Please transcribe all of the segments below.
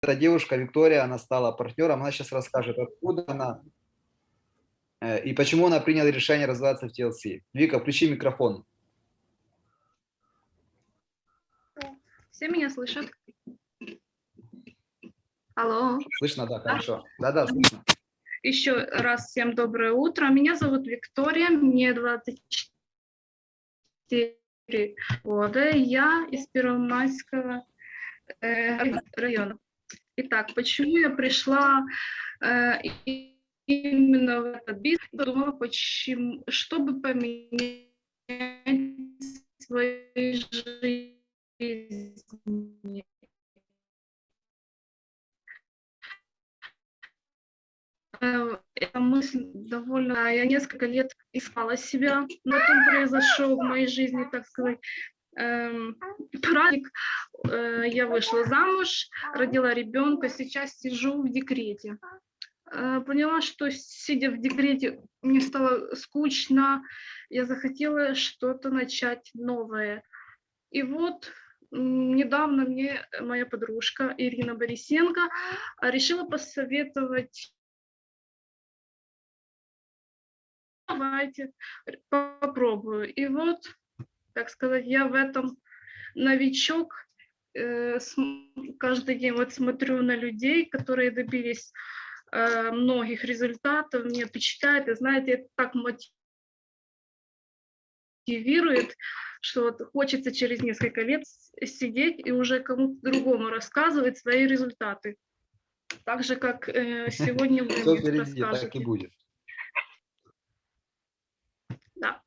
эта девушка Виктория, она стала партнером, она сейчас расскажет, откуда она э, и почему она приняла решение развиваться в TLC. Вика, включи микрофон. Все меня слышат? Алло. Слышно, да, хорошо. Да-да, слышно. Еще раз всем доброе утро. Меня зовут Виктория, мне 24 года. Я из Первомайского э, района. Итак, почему я пришла э, именно в этот бизнес? Думала, почему, чтобы поменять свою жизнь. Э, эта мысль довольно... Я несколько лет искала себя, но потом произошел в моей жизни, так сказать, праздник. Э, я вышла замуж, родила ребенка, сейчас сижу в декрете. Э, поняла, что сидя в декрете, мне стало скучно, я захотела что-то начать новое. И вот недавно мне моя подружка Ирина Борисенко решила посоветовать давайте попробую. И вот, так сказать, я в этом новичок. Э, каждый день вот смотрю на людей, которые добились э, многих результатов, мне впечатляет, и знаете, это так мотивирует, что вот хочется через несколько лет сидеть и уже кому-то другому рассказывать свои результаты. Так же, как э, сегодня вы Все впереди, так и будет. Да.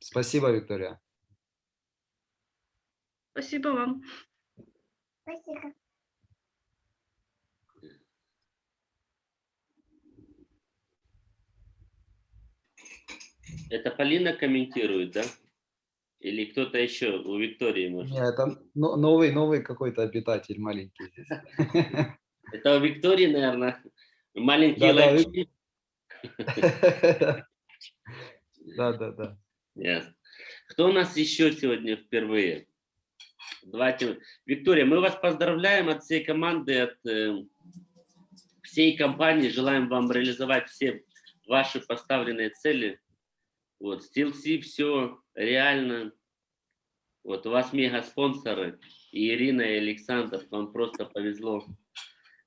Спасибо, Виктория. Спасибо вам. Спасибо. Это Полина комментирует, да? Или кто-то еще у Виктории может? Нет, это новый, новый какой-то обитатель маленький здесь. Это у Виктории, наверное, маленькие да, лайки. Да, да, да. Кто у нас еще сегодня впервые? Давайте. Виктория, мы вас поздравляем от всей команды, от э, всей компании. Желаем вам реализовать все ваши поставленные цели. Вот, SteelC все реально. Вот, у вас мега спонсоры. И Ирина, и Александр, вам просто повезло.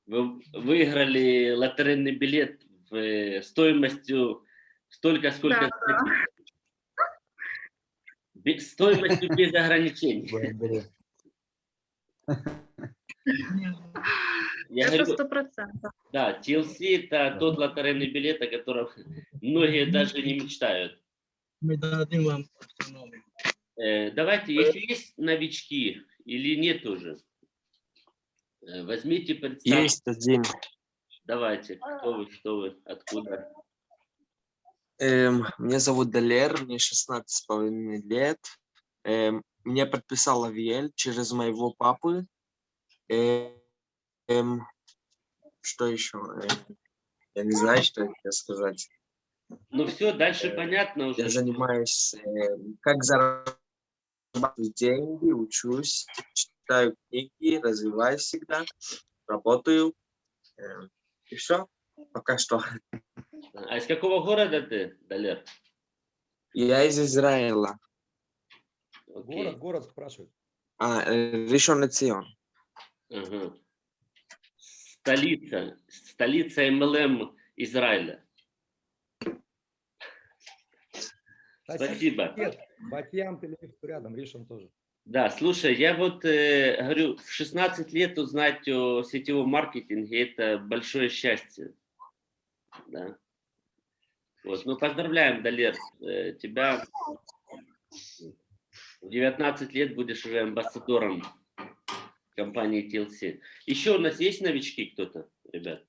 Вы выиграли лотерейный билет в, э, стоимостью столько, сколько... Да, да. Стоимостью без ограничений. Я это сто процентов. Да, TLC это тот лотерейный билет, о котором многие даже не мечтают. Мы дадим вам э, Давайте, если есть новички или нет уже, э, возьмите представьте. Есть один. Давайте, кто вы, что вы, откуда? Эм, меня зовут Далер, мне 16 с половиной лет. Эм, меня подписал Авиэль через моего папы. Эм, что еще? Я не знаю, что еще сказать. Ну все, дальше Э, понятно уже. Я занимаюсь, э, как зарабатывать деньги, учусь, читаю книги, развиваюсь всегда, работаю. Э, и все, пока что. А из какого города ты, Далер? Я из Израиля. Окей. Город, город спрашивает. А, э, Ришон Цион. Ага. Столица, столица МЛМ Израиля. Спасибо. Нет, Батьям, Тель-Авив рядом, Ришон тоже. Да, слушай, я вот э, говорю, в 16 лет узнать о сетевом маркетинге – это большое счастье. Да. Вот. Ну, поздравляем, Далер, э, тебя в 19 лет будешь уже амбассадором компании TLC. Еще у нас есть новички кто-то, ребят?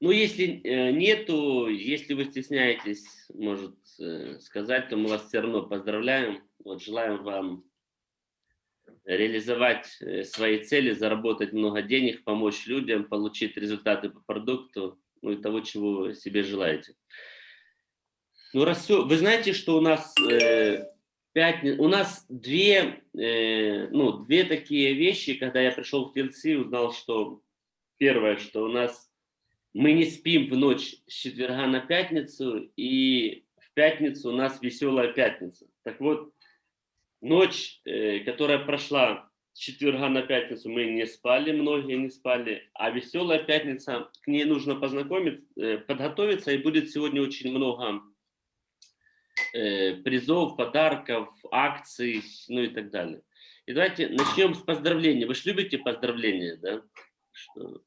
Ну, если э, нету, если вы стесняетесь, может, э, сказать, то мы вас все равно поздравляем. Вот, желаем вам реализовать э, свои цели, заработать много денег, помочь людям, получить результаты по продукту, ну и того, чего себе желаете. Ну, раз все, вы знаете, что у нас э, пятни... У нас две, э, ну, две такие вещи, когда я пришел в TLC, узнал, что первое, что у нас мы не спим в ночь с четверга на пятницу, и в пятницу у нас веселая пятница. Так вот, ночь, э, которая прошла с четверга на пятницу, мы не спали, многие не спали, а веселая пятница, к ней нужно познакомиться, э, подготовиться, и будет сегодня очень много призов, подарков, акций, ну и так далее. И давайте начнем с поздравления. Вы же любите поздравления, да? Что?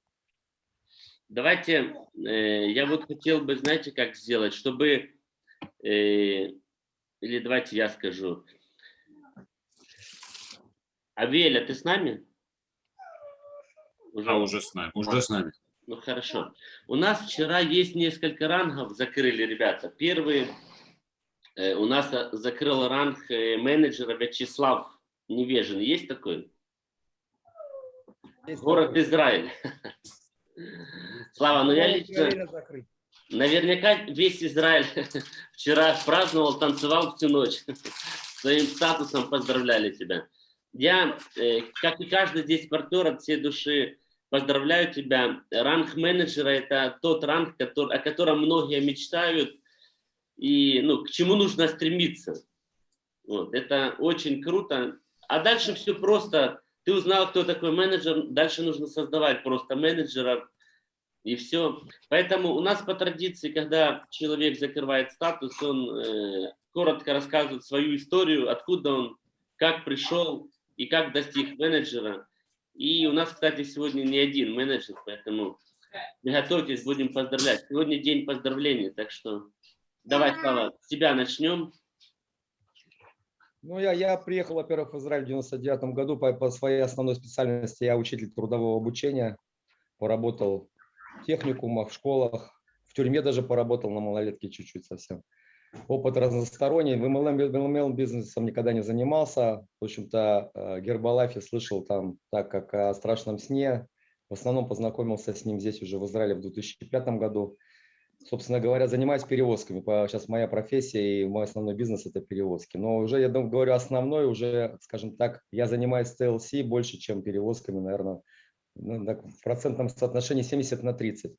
Давайте, э, я вот хотел бы, знаете, как сделать, чтобы, э, или давайте я скажу. Авеля, ты с нами? А, уже с нами. Уже с нами. Ну хорошо. У нас вчера есть несколько рангов, закрыли ребята. Первый э, у нас э, закрыл ранг э, менеджера Вячеслав Невежин. Есть такой? Есть Город такой. Израиль. Слава, ну я лично... Наверняка весь Израиль вчера праздновал, танцевал всю ночь. Своим статусом поздравляли тебя. Я, э, как и каждый здесь партнер от всей души, поздравляю тебя. Ранг менеджера – это тот ранг, который, о котором многие мечтают и ну, к чему нужно стремиться. Вот, это очень круто. А дальше все просто. Ты узнал, кто такой менеджер, дальше нужно создавать просто менеджера, и все. Поэтому у нас по традиции, когда человек закрывает статус, он э, коротко рассказывает свою историю, откуда он, как пришел и как достиг менеджера. И у нас, кстати, сегодня не один менеджер, поэтому готовьтесь, будем поздравлять. Сегодня день поздравлений, так что давай, Слава, с тебя начнем. Ну, я, я приехал, во-первых, в Израиль в 99 году по, по своей основной специальности. Я учитель трудового обучения. Поработал в техникумах, в школах. В тюрьме даже поработал на малолетке чуть-чуть совсем. Опыт разносторонний. В MLM, MLM бизнесом никогда не занимался. В общем-то, э, Гербалайфе слышал там так, как о страшном сне. В основном познакомился с ним здесь уже в Израиле в 2005 году. Собственно говоря, занимаюсь перевозками. Сейчас моя профессия и мой основной бизнес – это перевозки. Но уже, я говорю, основной уже, скажем так, я занимаюсь TLC больше, чем перевозками, наверное, ну, так, в процентном соотношении 70 на 30.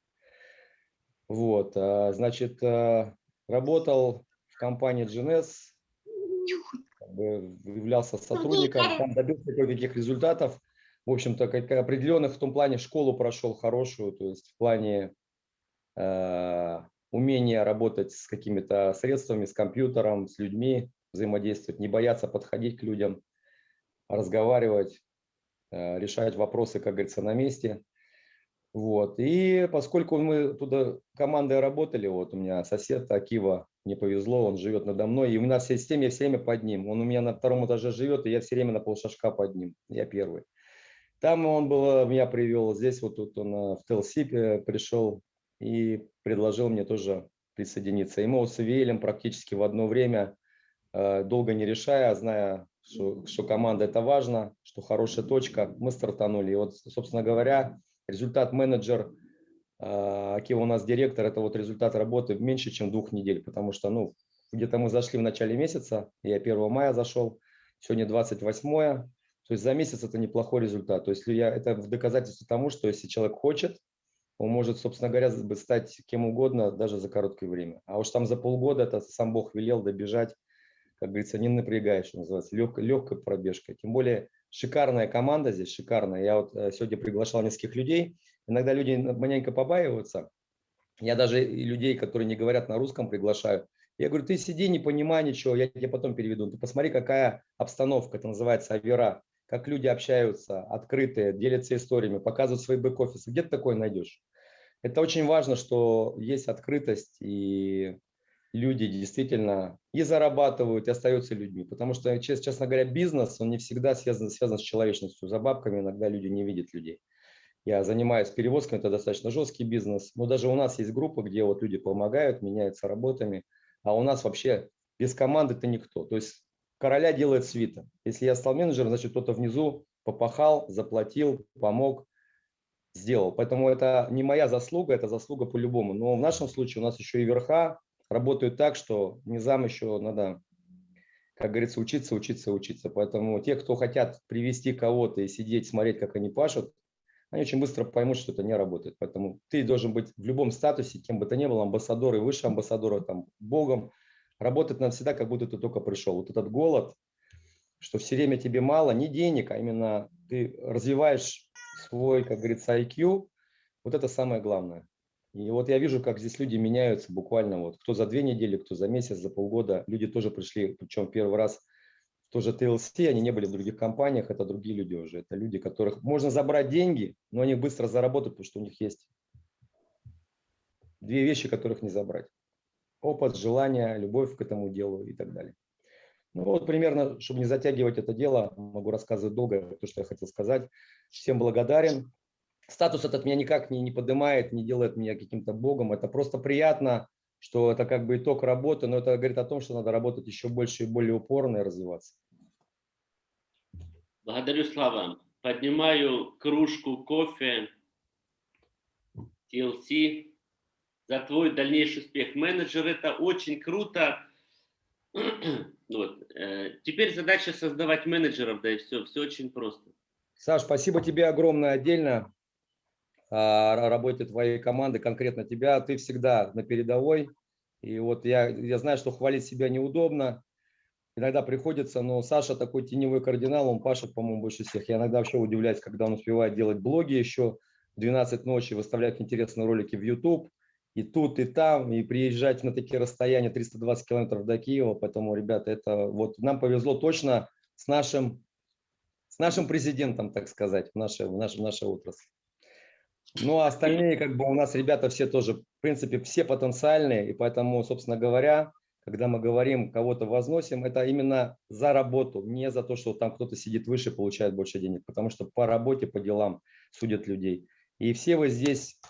Вот, а, значит, а, работал в компании GNS, как бы являлся сотрудником, там добился кое-каких результатов. В общем-то, определенных в том плане школу прошел хорошую, то есть в плане э, умения работать с какими-то средствами, с компьютером, с людьми, взаимодействовать, не бояться подходить к людям, разговаривать, э, решать вопросы, как говорится, на месте. Вот. И поскольку мы туда командой работали, вот у меня сосед Акива, не повезло, он живет надо мной, и у нас в системе я все время под ним. Он у меня на втором этаже живет, и я все время на полшажка под ним, я первый. Там он был, меня привел, здесь вот тут он э, в Телсипе пришел и предложил мне тоже присоединиться. И мы с Авиэлем практически в одно время, э, долго не решая, зная, что, что команда это важно, что хорошая точка, мы стартанули. И вот, собственно говоря, результат менеджер, э, Акива у нас директор, это вот результат работы меньше, чем двух недель, потому что, ну, где-то мы зашли в начале месяца, я 1 мая зашел, сегодня 28 то есть за месяц это неплохой результат. То есть я, это в доказательство тому, что если человек хочет, он может, собственно говоря, стать кем угодно даже за короткое время. А уж там за полгода это сам Бог велел добежать, как говорится, не напрягая, что называется, легкой, легкой пробежкой. Тем более шикарная команда здесь, шикарная. Я вот э, сегодня приглашал нескольких людей. Иногда люди маленько побаиваются. Я даже людей, которые не говорят на русском, приглашаю. Я говорю, ты сиди, не понимай ничего, я тебе потом переведу. Ты посмотри, какая обстановка, это называется авера как люди общаются, открытые, делятся историями, показывают свои бэк-офисы. Где ты такое найдешь? Это очень важно, что есть открытость, и люди действительно и зарабатывают, и остаются людьми. Потому что, честно говоря, бизнес, он не всегда связан, связан с человечностью. За бабками иногда люди не видят людей. Я занимаюсь перевозками, это достаточно жесткий бизнес. Но даже у нас есть группы, где вот люди помогают, меняются работами. А у нас вообще без команды ты никто. То есть короля делает свита. Если я стал менеджером, значит кто-то внизу попахал, заплатил, помог, сделал. Поэтому это не моя заслуга, это заслуга по-любому. Но в нашем случае у нас еще и верха работают так, что низам еще надо как говорится, учиться, учиться, учиться. Поэтому те, кто хотят привести кого-то и сидеть, смотреть, как они пашут, они очень быстро поймут, что это не работает. Поэтому ты должен быть в любом статусе, кем бы то ни был, амбассадор и выше амбассадора, там, богом. Работать надо всегда, как будто ты только пришел. Вот этот голод, что все время тебе мало, не денег, а именно ты развиваешь свой, как говорится, IQ, вот это самое главное. И вот я вижу, как здесь люди меняются буквально, вот кто за две недели, кто за месяц, за полгода. Люди тоже пришли, причем первый раз тоже TLC, они не были в других компаниях, это другие люди уже. Это люди, которых можно забрать деньги, но они быстро заработают, потому что у них есть две вещи, которых не забрать. Опыт, желание, любовь к этому делу и так далее. Ну вот примерно, чтобы не затягивать это дело, могу рассказывать долго то, что я хотел сказать. Всем благодарен. Статус этот меня никак не, не поднимает, не делает меня каким-то богом. Это просто приятно, что это как бы итог работы, но это говорит о том, что надо работать еще больше и более упорно и развиваться. Благодарю, Слава. Поднимаю кружку кофе TLC за твой дальнейший успех. Менеджер – это очень круто. Вот. э, Теперь задача создавать менеджеров, да и все. Все очень просто. Саш, спасибо тебе огромное отдельно а, о работе твоей команды, конкретно тебя. Ты всегда на передовой. И вот я, я знаю, что хвалить себя неудобно. Иногда приходится, но Саша такой теневой кардинал, он пашет, по-моему, больше всех. Я иногда вообще удивляюсь, когда он успевает делать блоги еще в 12 ночи, выставлять интересные ролики в YouTube и тут, и там, и приезжать на такие расстояния 320 километров до Киева. Поэтому, ребята, это вот нам повезло точно с нашим, с нашим президентом, так сказать, в нашей, в нашей, в нашей отрасли. Ну, а остальные, как бы у нас ребята все тоже, в принципе, все потенциальные, и поэтому, собственно говоря, когда мы говорим, кого-то возносим, это именно за работу, не за то, что там кто-то сидит выше, получает больше денег, потому что по работе, по делам судят людей. И все вы здесь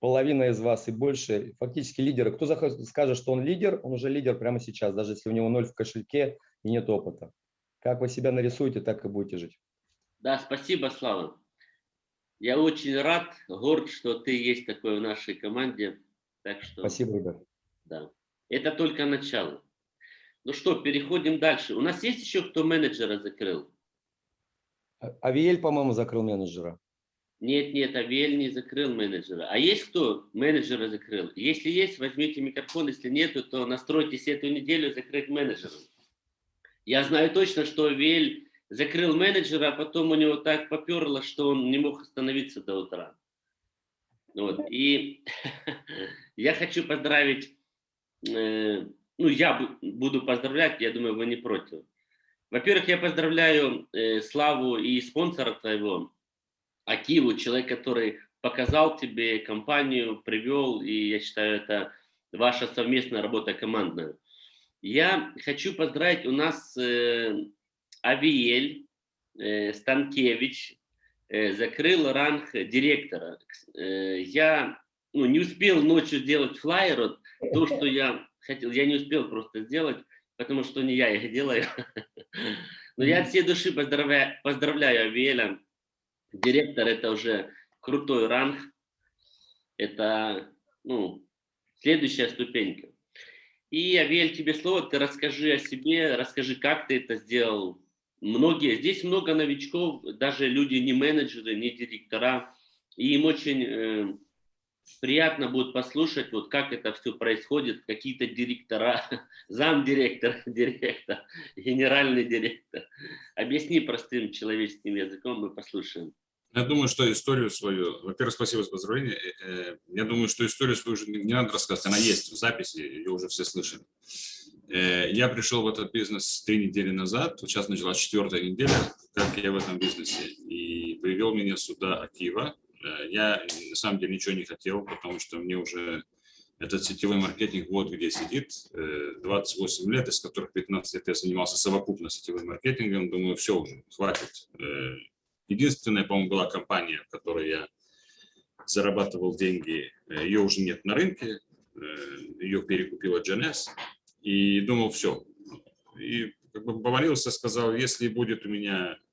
половина из вас и больше, фактически лидеры. Кто скажет, что он лидер, он уже лидер прямо сейчас, даже если у него ноль в кошельке и нет опыта. Как вы себя нарисуете, так и будете жить. Да, спасибо, Слава. Я очень рад, горд, что ты есть такой в нашей команде. Так что, Спасибо, ребят. да. Это только начало. Ну что, переходим дальше. У нас есть еще кто менеджера закрыл? А- Авиэль, по-моему, закрыл менеджера. Нет, нет, Авель не закрыл менеджера. А есть кто менеджера закрыл? Если есть, возьмите микрофон. Если нету, то настройтесь эту неделю закрыть менеджера. Я знаю точно, что Авель закрыл менеджера, а потом у него так поперло, что он не мог остановиться до утра. Вот. И я хочу поздравить, э, ну, я бу- буду поздравлять, я думаю, вы не против. Во-первых, я поздравляю э, Славу и спонсора твоего, Акиву, человек, который показал тебе компанию, привел, и я считаю, это ваша совместная работа командная. Я хочу поздравить, у нас э, Авиель э, Станкевич э, закрыл ранг директора. Э, я ну, не успел ночью сделать флайер, вот, то, что я хотел, я не успел просто сделать, потому что не я их делаю. Но я от всей души поздравляю, поздравляю Авиэля. Директор это уже крутой ранг. Это ну, следующая ступенька. И, Авель, тебе слово, ты расскажи о себе, расскажи, как ты это сделал. Многие, здесь много новичков, даже люди не менеджеры, не директора, и им очень э, приятно будет послушать, вот как это все происходит, какие-то директора, замдиректор, директор, генеральный директор. Объясни простым человеческим языком, мы послушаем. Я думаю, что историю свою, во-первых, спасибо за поздравление. Э, э, Я думаю, что историю свою уже не надо рассказывать, она есть в записи, ее уже все слышали. Э, Я пришел в этот бизнес три недели назад, сейчас началась четвертая неделя, как я в этом бизнесе, и привел меня сюда Акива. Э, Я на самом деле ничего не хотел, потому что мне уже этот сетевой маркетинг вот где сидит, э, 28 лет, из которых 15 лет я занимался совокупно сетевым маркетингом. Думаю, все уже, хватит. Э, Единственная, по-моему, была компания, в которой я зарабатывал деньги. Э, Ее уже нет на рынке. э, Ее перекупила GNS. И думал, все. И как бы помолился, сказал, если будет у меня, э,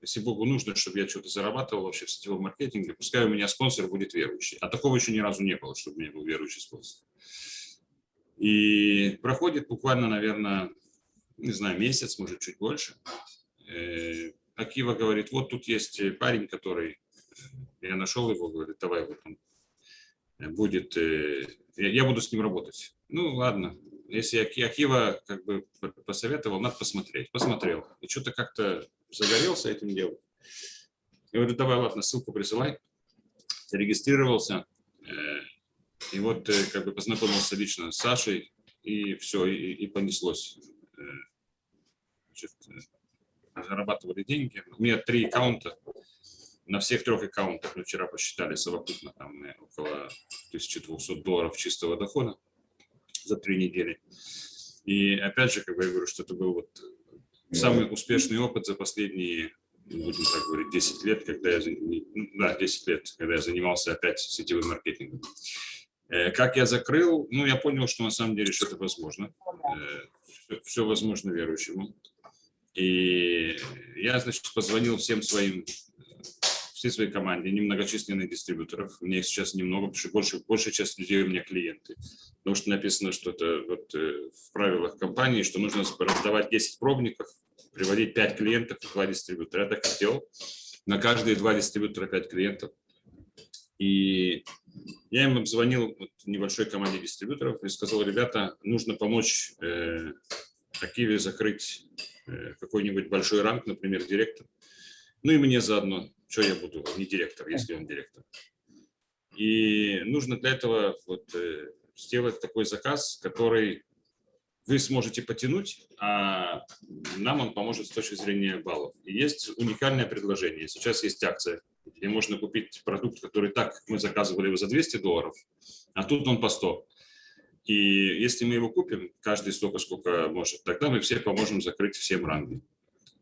если Богу нужно, чтобы я что-то зарабатывал вообще в сетевом маркетинге, пускай у меня спонсор будет верующий. А такого еще ни разу не было, чтобы у меня был верующий спонсор. И проходит буквально, наверное, не знаю, месяц, может, чуть больше. Э, Акива говорит, вот тут есть парень, который, э, я нашел его, говорит, давай вот он э, будет, я, буду с ним работать. Ну, ладно, если Аки- Акива как бы посоветовал, надо посмотреть. Посмотрел. И что-то как-то загорелся этим делом. Я говорю, давай, ладно, ссылку присылай. Зарегистрировался. э, И вот э, как бы познакомился лично с Сашей, и все, и, и понеслось. Э, Значит, зарабатывали деньги. У меня три аккаунта. На всех трех аккаунтах мы вчера посчитали совокупно там около 1200 долларов чистого дохода за три недели. И опять же, как бы я говорю, что это был вот самый успешный опыт за последние, будем так говорить, 10 лет, когда я, да, 10 лет, когда я занимался опять сетевым маркетингом. Э, Как я закрыл, ну, я понял, что на самом деле что-то возможно. Все, возможно верующему. И я, значит, позвонил всем своим, всей своей команде, немногочисленных дистрибьюторов. У меня их сейчас немного, потому что больше, большая часть людей у меня клиенты. Потому что написано что-то вот, э, в правилах компании, что нужно раздавать 10 пробников, приводить 5 клиентов и 2 дистрибьютора. Я так и сделал. На каждые два дистрибьютора 5 клиентов. И я им обзвонил вот небольшой команде дистрибьюторов и сказал, ребята, нужно помочь э, Акиве закрыть э, какой-нибудь большой ранг, например, директор. Ну и мне заодно, что я буду, не директор, если он директор. И нужно для этого вот, э, сделать такой заказ, который вы сможете потянуть, а нам он поможет с точки зрения баллов. И есть уникальное предложение. Сейчас есть акция, где можно купить продукт, который так мы заказывали его за 200 долларов, а тут он по 100. И если мы его купим, каждый столько, сколько может, тогда мы все поможем закрыть всем ранги.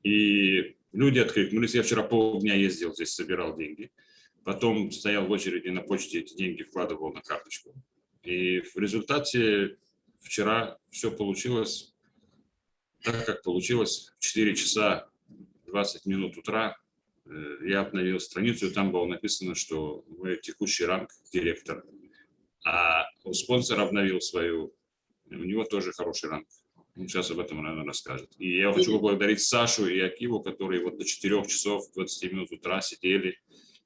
И люди откликнулись. Я вчера полдня ездил здесь, собирал деньги. Потом стоял в очереди на почте, эти деньги вкладывал на карточку. И в результате вчера все получилось так, как получилось. В 4 часа 20 минут утра э, я обновил страницу, и там было написано, что вы текущий ранг директор. А у спонсора обновил свою, у него тоже хороший ранг. Он сейчас об этом, наверное, расскажет. И я хочу поблагодарить Сашу и Акиву, которые вот до 4 часов 20 минут утра сидели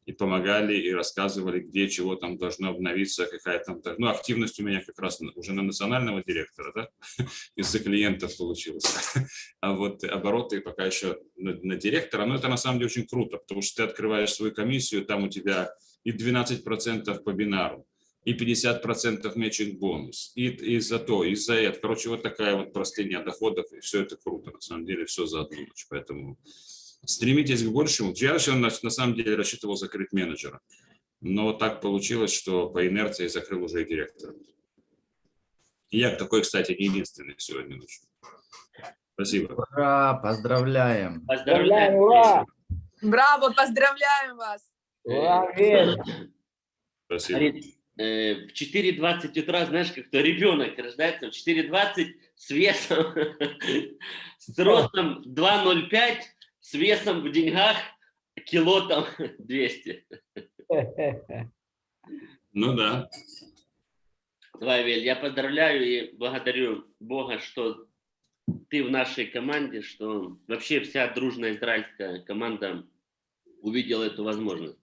и помогали, и рассказывали, где чего там должно обновиться, какая там... Ну, активность у меня как раз уже на национального директора, да, из-за клиентов получилось. А вот обороты пока еще на, на директора, но это на самом деле очень круто, потому что ты открываешь свою комиссию, там у тебя и 12% по бинару, и 50% мечинг бонус, и, и за то, и за это. Короче, вот такая вот простыня доходов, и все это круто, на самом деле, все за одну ночь. Поэтому стремитесь к большему. Я вообще на, на самом деле рассчитывал закрыть менеджера, но так получилось, что по инерции закрыл уже и директора. И я такой, кстати, не единственный сегодня ночью. Спасибо. Ура, поздравляем. Поздравляем. ура! Браво, поздравляем вас! Ура! Спасибо. Э, в 4.20 утра, знаешь, как то ребенок рождается, в 4.20 с весом, с ростом 2.05, с весом в деньгах кило там 200. Ну да. Давай, Вель, я поздравляю и благодарю Бога, что ты в нашей команде, что вообще вся дружная израильская команда увидела эту возможность.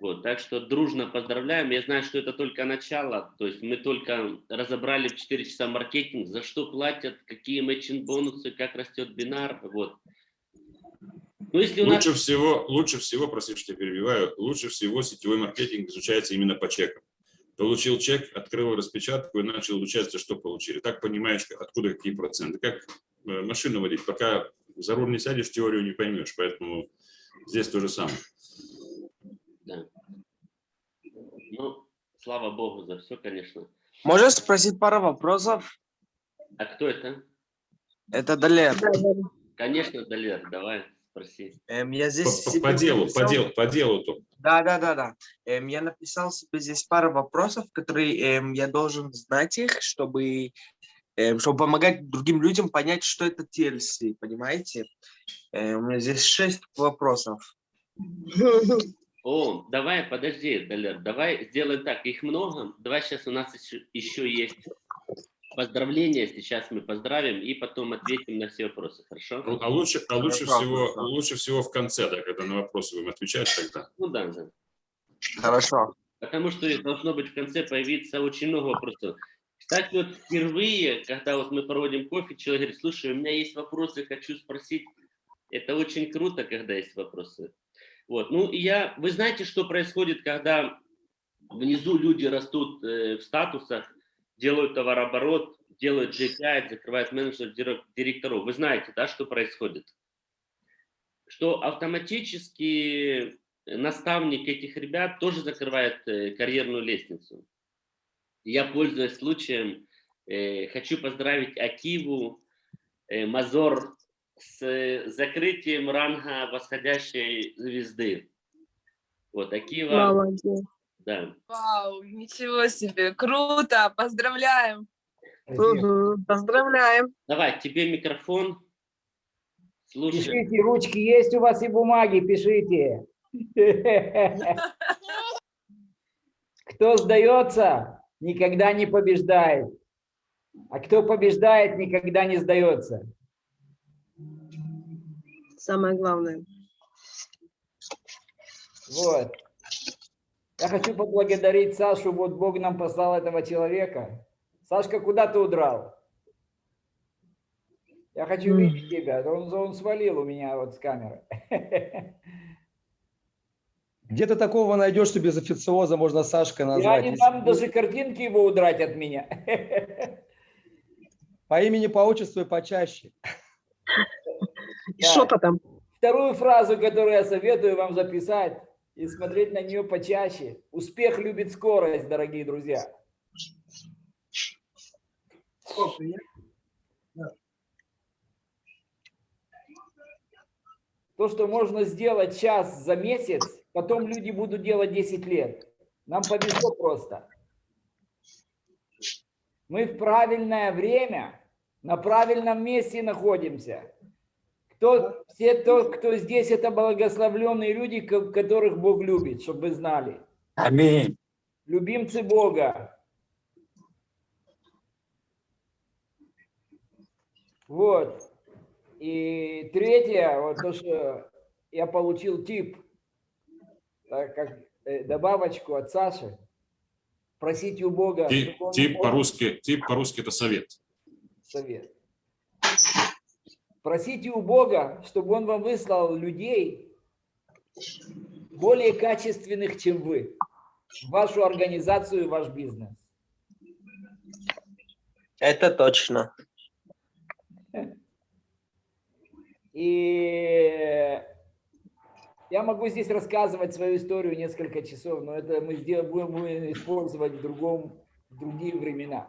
Вот, так что дружно поздравляем. Я знаю, что это только начало. То есть мы только разобрали в 4 часа маркетинг, за что платят, какие мэчинг бонусы, как растет бинар. Вот. Ну, если у нас... Лучше всего, лучше всего, простите, что я перебиваю, лучше всего сетевой маркетинг изучается именно по чекам. Получил чек, открыл распечатку и начал изучать, что получили. Так понимаешь, откуда какие проценты. Как э, машину водить, пока за руль не сядешь, теорию не поймешь. Поэтому здесь то же самое. Да. Ну, слава Богу за все, конечно. Можешь спросить пару вопросов? А кто это? Это Далер. Конечно, Далер, давай, спроси. Эм, я здесь по- по делу, по делу, по делу то. Да, да, да, да. Эм, я написал себе здесь пару вопросов, которые эм, я должен знать их, чтобы, эм, чтобы помогать другим людям понять, что это TLC, понимаете? Э, у меня здесь шесть вопросов. О, давай, подожди, Далер, давай сделаем так, их много. Давай сейчас у нас еще, еще есть поздравления. Сейчас мы поздравим и потом ответим на все вопросы. Хорошо? А лучше, а лучше Хорошо, всего, хорошо. лучше всего в конце, да, когда на вопросы будем отвечать тогда. Ну да, да. Хорошо. Потому что должно быть в конце появиться очень много вопросов. Кстати, вот впервые, когда вот мы проводим кофе, человек говорит, слушай, у меня есть вопросы, хочу спросить. Это очень круто, когда есть вопросы. Вот. Ну, я, вы знаете, что происходит, когда внизу люди растут э, в статусах, делают товарооборот, делают G5, закрывают менеджеров, дирек- директоров. Вы знаете, да, что происходит? Что автоматически наставник этих ребят тоже закрывает э, карьерную лестницу. Я, пользуясь случаем, э, хочу поздравить Акиву, э, Мазор с закрытием ранга восходящей звезды. Вот, Акива, Молодец. да. Вау, ничего себе, круто, поздравляем. Мгм, Поздравляем. Давай, тебе микрофон. Слушай, Пишите, ручки есть у вас и бумаги, пишите. Кто сдается, никогда не побеждает. А кто побеждает, никогда не сдается. Самое главное. Вот. Я хочу поблагодарить Сашу. Вот Бог нам послал этого человека. Сашка, куда ты удрал? Я хочу видеть тебя. Он, он свалил у меня вот с камеры. Где ты такого найдешь, что без официоза можно Сашкой Я назвать? не Если дам даже картинки его удрать от меня. По имени, по отчеству и почаще. И Да. шепотом. Вторую фразу, которую я советую вам записать и смотреть на нее почаще. Успех любит скорость, дорогие друзья. То, что можно сделать сейчас за месяц, потом люди будут делать 10 лет. Нам повезло просто. Мы в правильное время, на правильном месте находимся. Кто, все то, кто здесь, это благословленные люди, ко- которых Бог любит, чтобы вы знали. Аминь. Любимцы Бога. Вот. И третье, вот то, что я получил тип, так как э, добавочку от Саши, просите у Бога. Тип, тип по-русски, тип по-русски это совет. совет. Просите у Бога, чтобы Он вам выслал людей более качественных, чем вы, в вашу организацию и ваш бизнес. Это точно. И я могу здесь рассказывать свою историю несколько часов, но это мы сделаем, будем, будем использовать в, другом, в другие времена.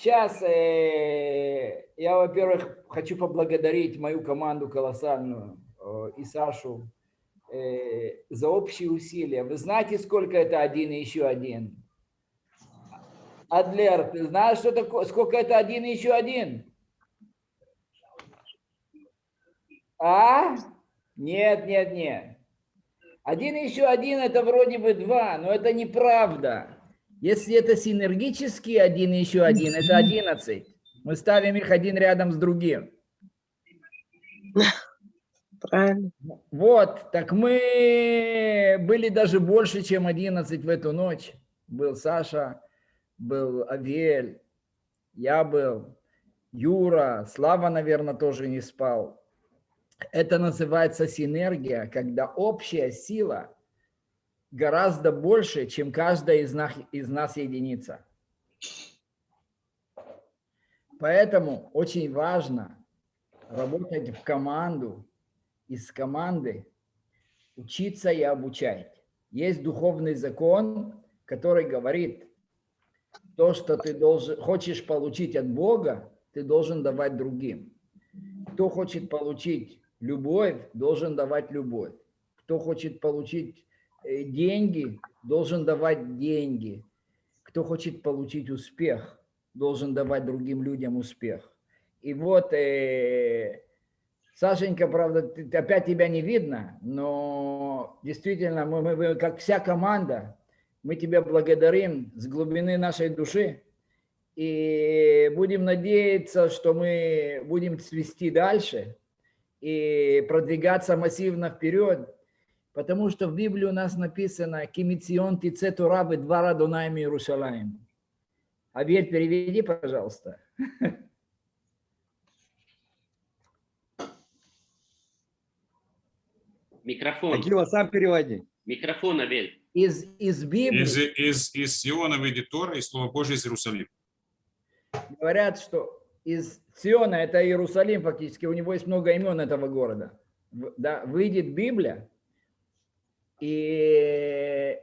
Сейчас э, я, во-первых, хочу поблагодарить мою команду колоссальную э, и Сашу э, за общие усилия. Вы знаете, сколько это один и еще один? Адлер, ты знаешь, что такое, сколько это один и еще один? А? Нет, нет, нет. Один и еще один это вроде бы два, но это неправда. Если это синергический один и еще один, это 11. Мы ставим их один рядом с другим. Правильно. Вот, так мы были даже больше, чем 11 в эту ночь. Был Саша, был Авель, я был, Юра, Слава, наверное, тоже не спал. Это называется синергия, когда общая сила гораздо больше, чем каждая из нас, из нас единица. Поэтому очень важно работать в команду, из команды учиться и обучать. Есть духовный закон, который говорит, то, что ты должен, хочешь получить от Бога, ты должен давать другим. Кто хочет получить любовь, должен давать любовь. Кто хочет получить деньги, должен давать деньги. Кто хочет получить успех, должен давать другим людям успех. И вот, э, Сашенька, правда, ты- опять тебя не видно, но действительно, мы- мы, как вся команда, мы тебя благодарим с глубины нашей души. И будем надеяться, что мы будем цвести дальше и продвигаться массивно вперед, потому что в Библии у нас написано «Кимицион тицету рабы два радунайми Иерусалим». Абель, переведи, пожалуйста. Микрофон. Акива, сам переводи. Микрофон, Абель. Из, из Библии Из, из, из Сиона выйдет Тора, и Слово Божие из Иерусалима. говорят, что из Сиона, это Иерусалим фактически, у него есть много имен этого города. Да, выйдет Библия, и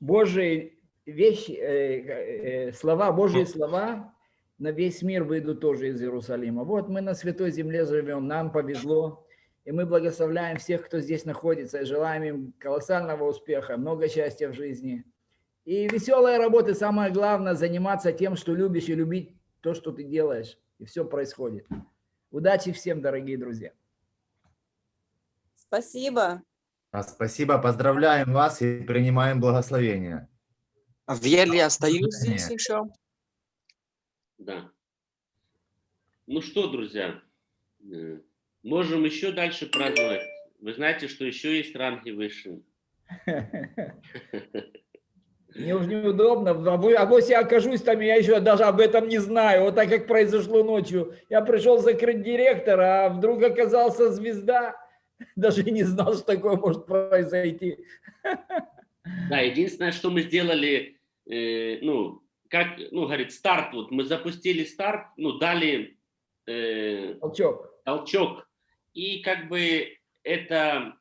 Божьи вещи, э, э, слова, Божьи слова на весь мир выйдут тоже из Иерусалима. Вот мы на Святой Земле живем, нам повезло, и мы благословляем всех, кто здесь находится, и желаем им колоссального успеха, много счастья в жизни. И веселая работа, самое главное, заниматься тем, что любишь, и любить то, что ты делаешь, и все происходит. Удачи всем, дорогие друзья. Спасибо. А, Спасибо, поздравляем вас и принимаем благословение. Авель, я остаюсь здесь еще. Да. Ну что, друзья, э, можем еще дальше праздновать. Вы знаете, что еще есть ранги выше. Мне уже неудобно, а а вот я окажусь там, я еще даже об этом не знаю, вот так как произошло ночью. Я пришел закрыть директора, а вдруг оказался звезда, даже и не знал, что такое может произойти. Да, единственное, что мы сделали, э, ну, как, ну, говорит, старт, вот мы запустили старт, ну, дали э, Толчок. толчок, и как бы это,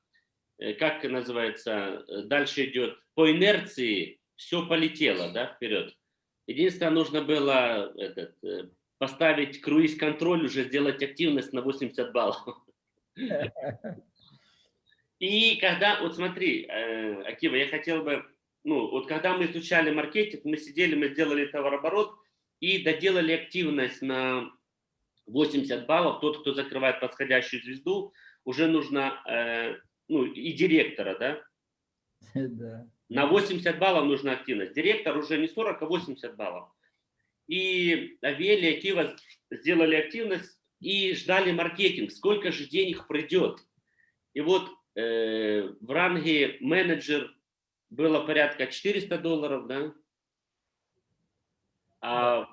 э, как называется, дальше идет, по инерции все полетело, да, вперед. Единственное, нужно было этот, э, поставить круиз-контроль, уже сделать активность на 80 баллов. И когда, вот смотри, э, Акива, я хотел бы, ну, вот когда мы изучали маркетинг, мы сидели, мы сделали товарооборот и доделали активность на 80 баллов. Тот, кто закрывает подходящую звезду, уже нужно, э, ну, и директора, да, Да. на 80 баллов нужна активность. Директор уже не 40, а 80 баллов. И Авели, и Кива сделали активность и ждали маркетинг. Сколько же денег придет? И вот э, в ранге менеджер было порядка 400 долларов, да? А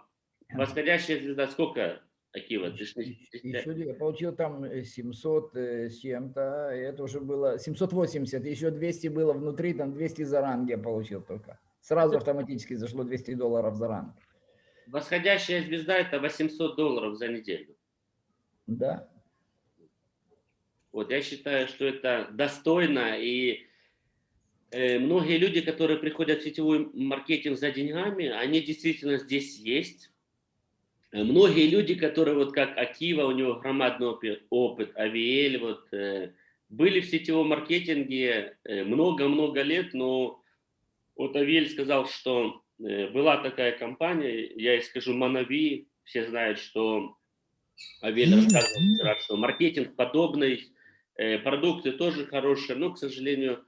восходящая звезда сколько, Акива? Ты Еще я получил там э, 700 э, с чем-то, это уже было 780, еще 200 было внутри, там 200 за ранг я получил только. Сразу автоматически зашло 200 долларов за ранг. Восходящая звезда это 800 долларов за неделю. Да. Вот я считаю, что это достойно, и э, многие люди, которые приходят в сетевой маркетинг за деньгами, они действительно здесь есть. Э, Многие люди, которые вот как Акива, у него громадный опи- опыт, Авиэль, вот, э, были в сетевом маркетинге э, много-много лет, но вот Авиэль сказал, что э, была такая компания, я ей скажу Манави, все знают, что Авель рассказывал вчера, что маркетинг подобный, э, продукты тоже хорошие, но, к сожалению,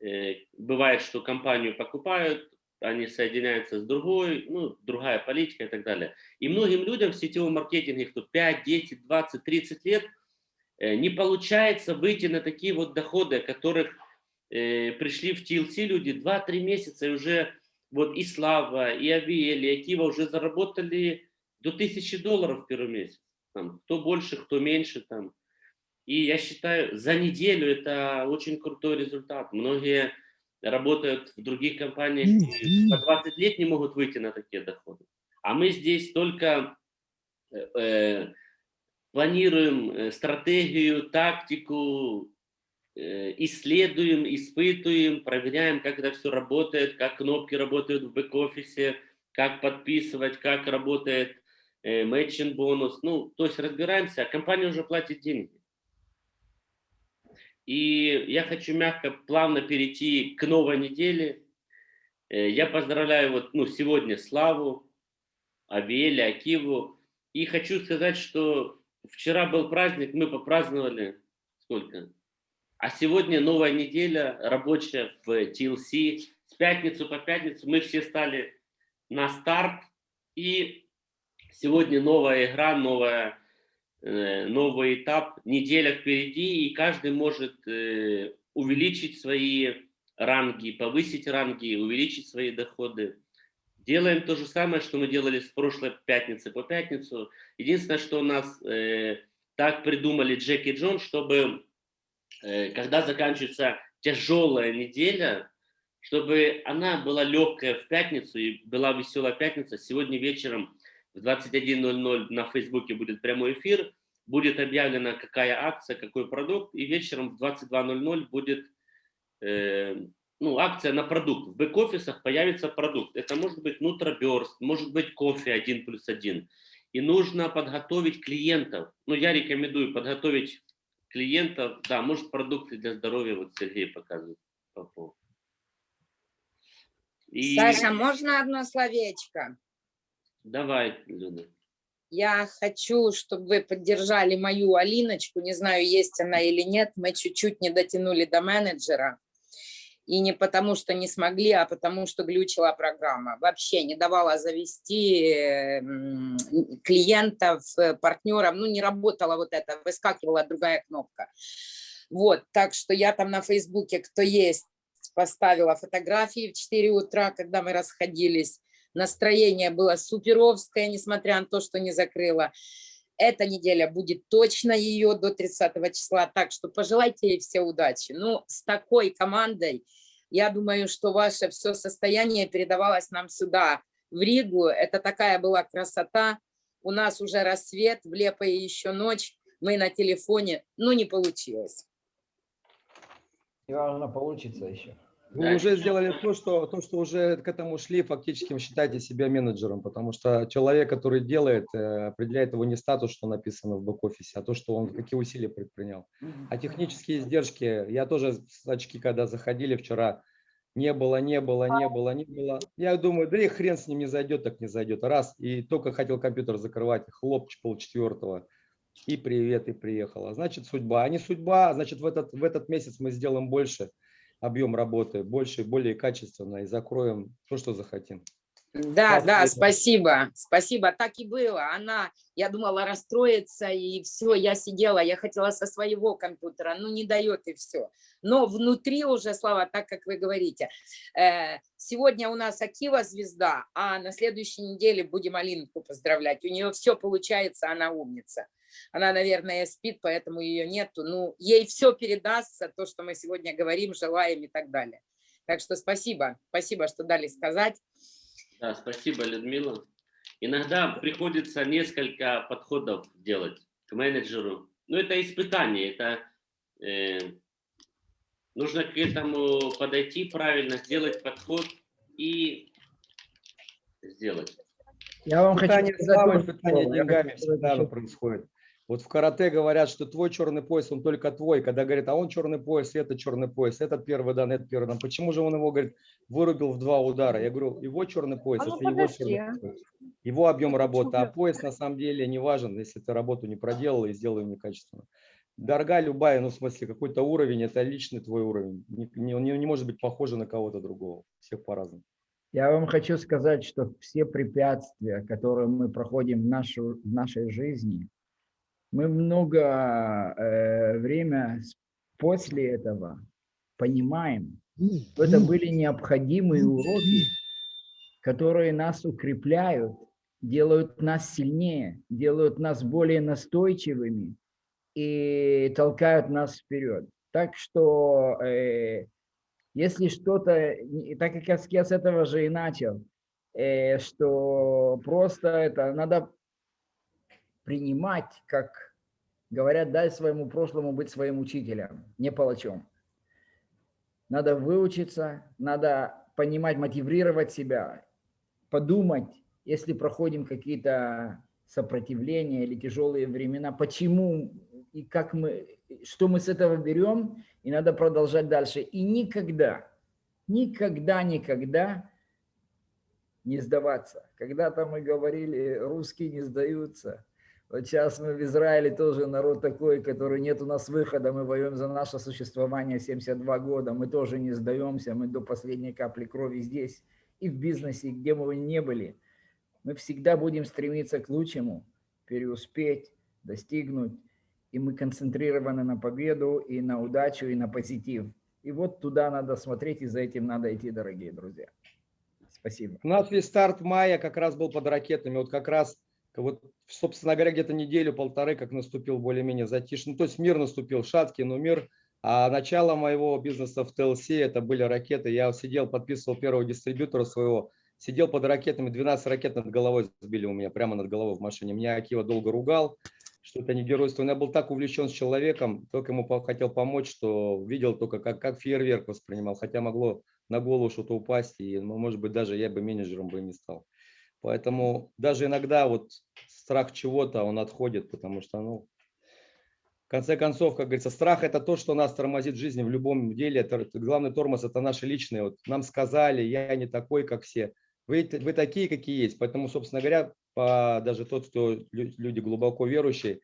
э, бывает, что компанию покупают, они соединяются с другой, ну, другая политика и так далее. И многим людям в сетевом маркетинге, кто 5, 10, 20, 30 лет, э, не получается выйти на такие вот доходы, которых пришли в TLC люди 2-3 месяца, и уже вот и Слава, и Авиэль, и Акива уже заработали до 1000 долларов в первый месяц. Там, кто больше, кто меньше. Там. И я считаю, за неделю это очень крутой результат. Многие работают в других компаниях и по 20 лет не могут выйти на такие доходы. А мы здесь только э, э, планируем э, стратегию, тактику, э, исследуем, испытываем, проверяем, как это все работает, как кнопки работают в бэк-офисе, как подписывать, как работает matching бонус. Ну, то есть разбираемся, а компания уже платит деньги. И я хочу мягко, плавно перейти к новой неделе. Э, Я поздравляю вот, ну, сегодня Славу, Авеля, Акиву. И хочу сказать, что вчера был праздник, мы попраздновали сколько? А сегодня новая неделя рабочая в TLC. С пятницу по пятницу мы все стали на старт. И сегодня новая игра, новая, э, новый этап, неделя впереди, и каждый может э, увеличить свои ранги, повысить ранги, увеличить свои доходы. Делаем то же самое, что мы делали с прошлой пятницы по пятницу. Единственное, что у нас э, так придумали Джеки и Джон, чтобы э, когда заканчивается тяжелая неделя, чтобы она была легкая в пятницу и была веселая пятница. Сегодня вечером в 21.00 на Фейсбуке будет прямой эфир, будет объявлена какая акция, какой продукт, и вечером в 22.00 будет э, ну, акция на продукт. В бэк-офисах появится продукт. Это может быть нутроберст, может быть кофе 1 плюс 1. И нужно подготовить клиентов. Ну, я рекомендую подготовить клиентов. Да, может продукты для здоровья, вот Сергей показывает. И... Саша, можно одно словечко? Давай, Люда. Я хочу, чтобы вы поддержали мою Алиночку. Не знаю, есть она или нет. Мы чуть-чуть не дотянули до менеджера. И не потому, что не смогли, а потому, что глючила программа. Вообще не давала завести клиентов, э, партнеров. Ну, не работала вот это, выскакивала другая кнопка. Вот, так что я там на Фейсбуке, кто есть, поставила фотографии в 4 утра, когда мы расходились. Настроение было суперовское, несмотря на то, что не закрыла. Эта неделя будет точно ее до 30 числа, так что пожелайте ей все удачи. Ну, с такой командой, я думаю, что ваше все состояние передавалось нам сюда, в Ригу. Это такая была красота. У нас уже рассвет, в Лепое еще ночь. Мы на телефоне, ну, не получилось. И важно получится еще. Вы да. уже сделали то что, то, что уже к этому шли, фактически вы считаете себя менеджером, потому что человек, который делает, э, определяет его не статус, что написано в бэк-офисе, а то, что он какие усилия предпринял. А технические издержки, я тоже с очки, когда заходили вчера, не было, не было, не было, не было. Я думаю, да и хрен с ним не зайдет, так не зайдет. Раз, и только хотел компьютер закрывать, хлоп, полчетвертого. И привет, и приехала. Значит, судьба. А не судьба, значит, в этот, в этот месяц мы сделаем больше объем работы, больше, более качественно и закроем то, что захотим. Да, Спасибо. да, спасибо, спасибо, так и было. Она, я думала, расстроится, и все, я сидела, я хотела со своего компьютера, ну не дает и все. Но внутри уже, Слава, так как вы говорите, э, сегодня у нас Акива звезда, а на следующей неделе будем Алинку поздравлять. У нее все получается, она умница. Она, наверное, спит, поэтому ее нету. Ну, ей все передастся, то, что мы сегодня говорим, желаем и так далее. Так что спасибо, спасибо, что дали сказать. Да, спасибо, Людмила. Иногда приходится несколько подходов делать к менеджеру. Ну, это испытание, это э, нужно к этому подойти правильно, сделать подход и сделать. Я вам хочу сказать, испытание деньгами всегда происходит. Вот в карате говорят, что твой черный пояс, он только твой. Когда говорят, а он черный пояс, это черный пояс, этот первый дан, этот первый дан. Почему же он его, говорит, вырубил в два удара? Я говорю, его черный пояс, а ну, это его черный пояс. Его объем работы, а пояс на самом деле не важен, если ты работу не проделал и сделал некачественно. Дорога любая, ну в смысле какой-то уровень, это личный твой уровень. Не, не, не может быть похоже на кого-то другого. Всех по-разному. Я вам хочу сказать, что все препятствия, которые мы проходим в, нашу, в нашей жизни, мы много э, время после этого понимаем, что это были необходимые уроки, которые нас укрепляют, делают нас сильнее, делают нас более настойчивыми и толкают нас вперед. Так что, э, если что-то, так как я с этого же и начал, э, что просто это надо принимать, как говорят, дай своему прошлому быть своим учителем, не палачом. Надо выучиться, надо понимать, мотивировать себя, подумать, если проходим какие-то сопротивления или тяжелые времена, почему и как мы, что мы с этого берем, и надо продолжать дальше. И никогда, никогда, никогда не сдаваться. Когда-то мы говорили, русские не сдаются. Вот сейчас мы в Израиле тоже народ такой, который нет у нас выхода, мы воюем за наше существование 72 года, мы тоже не сдаемся, мы до последней капли крови здесь и в бизнесе, где вы ни были. мы всегда будем стремиться к лучшему, преуспеть, достигнуть. И мы концентрированы на победу, и на удачу, и на позитив. И вот туда надо смотреть, и за этим надо идти, дорогие друзья. Спасибо. У нас весь старт мая как раз был под ракетами. Вот как раз, вот, собственно говоря, где-то неделю-полторы, как наступил более-менее затишье. Ну, то есть мир наступил, шаткий, но мир. А начало моего бизнеса в ТЛС это были ракеты. Я сидел, подписывал первого дистрибьютора своего, сидел под ракетами, 12 ракет над головой сбили у меня, прямо над головой в машине. Меня Акива долго ругал, что это не геройство. Но я был так увлечен с человеком, только ему хотел помочь, что видел только, как, как фейерверк воспринимал. Хотя могло на голову что-то упасть, и, ну, может быть, даже я бы менеджером бы не стал. Поэтому даже иногда вот страх чего-то, он отходит, потому что, ну, в конце концов, как говорится, страх – это то, что нас тормозит в жизни в любом деле. Это, главный тормоз – это наши личные. Вот нам сказали, я не такой, как все. Вы, вы такие, какие есть. Поэтому, собственно говоря, по, даже тот, кто лю- люди глубоко верующие,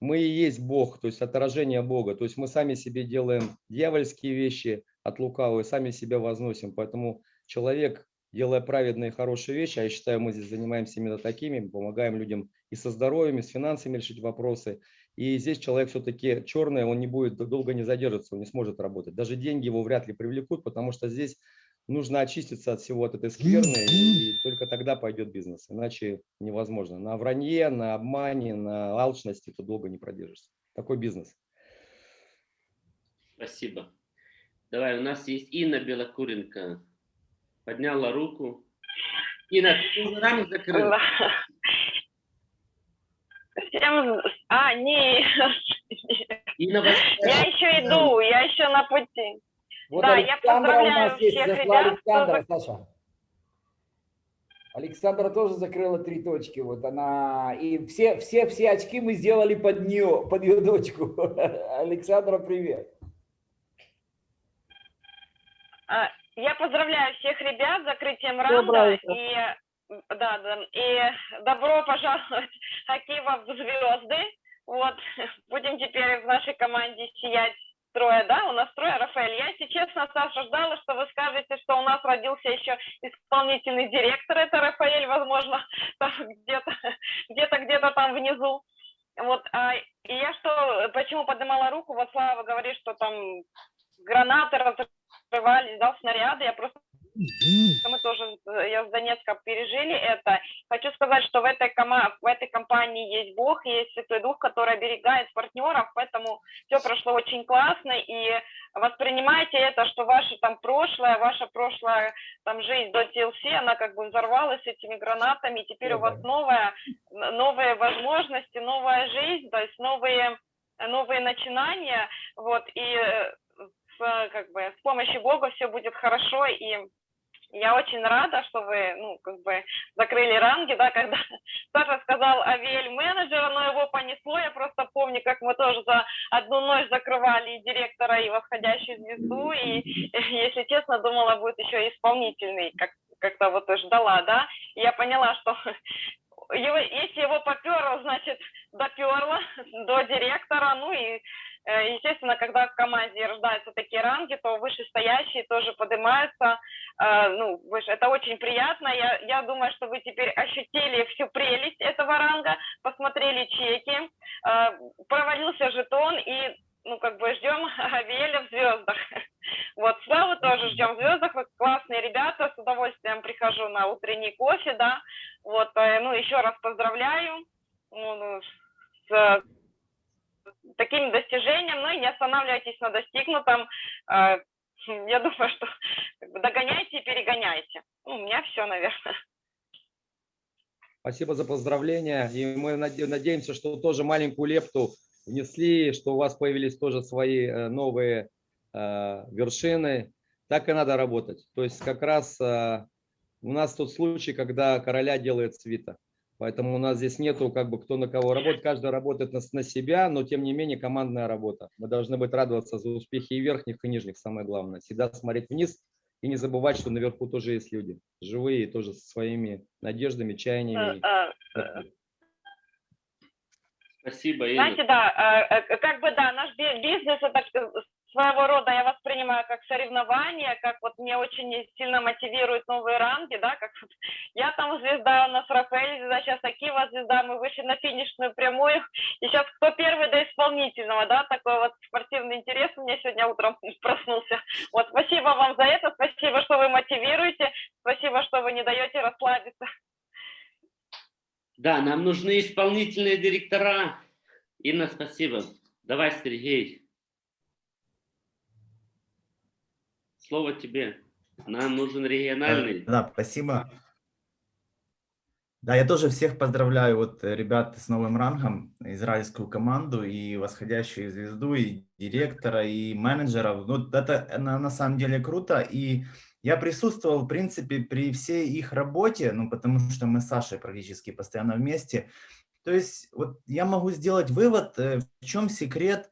мы и есть Бог, то есть отражение Бога. То есть мы сами себе делаем дьявольские вещи от лукавого и сами себя возносим. Поэтому человек, делая праведные хорошие вещи, а я считаю, мы здесь занимаемся именно такими, помогаем людям и со здоровьем, и с финансами решить вопросы. И здесь человек все-таки черный, он не будет долго не задержится, он не сможет работать. Даже деньги его вряд ли привлекут, потому что здесь нужно очиститься от всего от этой скверны, и только тогда пойдет бизнес. Иначе невозможно. На вранье, на обмане, на алчности ты долго не продержишься. Такой бизнес. Спасибо. Давай, у нас есть Инна Белокуренко. Подняла руку. Инна, ты уже рамок закрыл? Всем... А, не, Инна, вас- я еще иду, я еще на пути. Вот Да, я Александра у поздравляю нас есть, всех зашла ребят, кто Александра, Саша. Александра тоже закрыла три точки. Вот она и все, все, все очки мы сделали под нее, под ее дочку. Александра, привет. А, Я поздравляю всех ребят с закрытием раунда и да, да, и добро пожаловать Акива в звезды. Вот, будем теперь в нашей команде сиять трое, да, у нас трое, Рафаэль. Я, если честно, Саша, ждала, что вы скажете, что у нас родился еще исполнительный директор, это Рафаэль, возможно, там где-то, где-то, где-то там внизу. Вот, а, и я что, почему поднимала руку, вот Слава говорит, что там гранаты разрывались, да, снаряды, я просто мы тоже, э, я с Донецка пережили это. Хочу сказать, что в этой, кома- в этой компании есть Бог, есть Святой Дух, который оберегает партнеров, поэтому все прошло очень классно, и воспринимайте это, что ваше там прошлое, ваша прошлая там жизнь до TLC, она как бы взорвалась этими гранатами, и теперь у вас новая, новые возможности, новая жизнь, то есть новые, новые начинания, вот, и э, как бы, с помощью Бога все будет хорошо, и я очень рада, что вы, ну, как бы закрыли ранги, да, когда Саша сказал Авиэль менеджера, но его понесло, я просто помню, как мы тоже за одну ночь закрывали и директора, и восходящую звезду, и, если честно, думала, будет еще и исполнительный, как, как-то вот ждала, да, и я поняла, что его, если его поперло, значит, доперло до директора, ну и Э, Естественно, когда в команде рождаются такие ранги, то вышестоящие тоже поднимаются. Э, Ну, выше. Это очень приятно. Я, я думаю, что вы теперь ощутили всю прелесть этого ранга, посмотрели чеки, э, провалился жетон и ну, как бы ждем Авеля в звездах. Вот, Славу тоже ждем в звездах. Вы классные ребята, с удовольствием прихожу на утренний кофе, да. Вот, э, ну, еще раз поздравляю ну, ну, с таким достижением, ну и не останавливайтесь на достигнутом. Э, Я думаю, что догоняйте и перегоняйте. Ну, у меня все, наверное. Спасибо за поздравления. И мы наде- надеемся, что тоже маленькую лепту внесли, что у вас появились тоже свои э, новые э, вершины. Так и надо работать. То есть как раз у нас тот случай, когда короля делает свита. Поэтому у нас здесь нету как бы кто на кого работает. Каждый работает на, на себя, но тем не менее командная работа. Мы должны быть радоваться за успехи и верхних, и нижних, самое главное. Всегда смотреть вниз и не забывать, что наверху тоже есть люди. Живые, тоже со своими надеждами, чаяниями. Э, э, Спасибо, Инна. Знаете, да, э, э, как бы да, наш би- бизнес это э, своего рода, я воспринимаю как соревнование, как вот мне очень сильно мотивируют новые ранги, да, как вот я там звезда, у нас Рафаэль звезда, сейчас Акива звезда, мы вышли на финишную прямую, и сейчас кто первый до исполнительного, да, такой вот спортивный интерес у меня сегодня утром проснулся. Вот, спасибо вам за это, спасибо, что вы мотивируете, спасибо, что вы не даете расслабиться. Да, нам нужны исполнительные директора. Инна, спасибо. Давай, Сергей. Слово тебе. Нам нужен региональный. Да, спасибо. Да, я тоже всех поздравляю, вот, э, ребят, с новым рангом, израильскую команду, и восходящую звезду, и директора, и менеджеров. Ну, это э, на, на самом деле круто, и я присутствовал, в принципе, при всей их работе, ну, потому что мы с Сашей практически постоянно вместе. То есть, вот я могу сделать вывод, э, в чем секрет,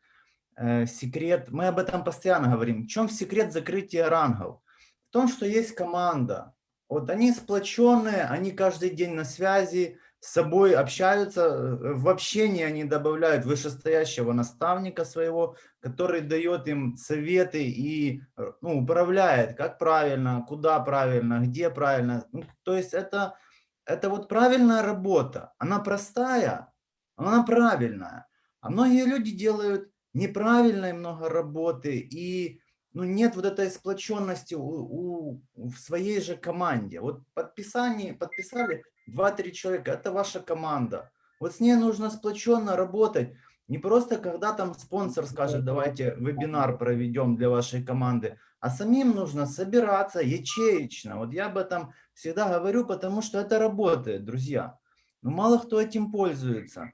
секрет, мы об этом постоянно говорим, в чем секрет закрытия рангов? В том, что есть команда, вот они сплоченные, они каждый день на связи, с собой общаются, э, в общении они добавляют вышестоящего наставника своего, который дает им советы и э, ну, управляет, как правильно, куда правильно, где правильно. Ну, то есть это, это вот правильная работа, она простая, она правильная. А многие люди делают неправильной много работы и ну, нет вот этой сплоченности у, у, в своей же команде. Вот подписание, подписали 2-3 человека, это ваша команда. Вот с ней нужно сплоченно работать. Не просто, когда там спонсор скажет, давайте вебинар проведем для вашей команды, а самим нужно собираться ячеечно. Вот я об этом всегда говорю, потому что это работает, друзья. Но мало кто этим пользуется.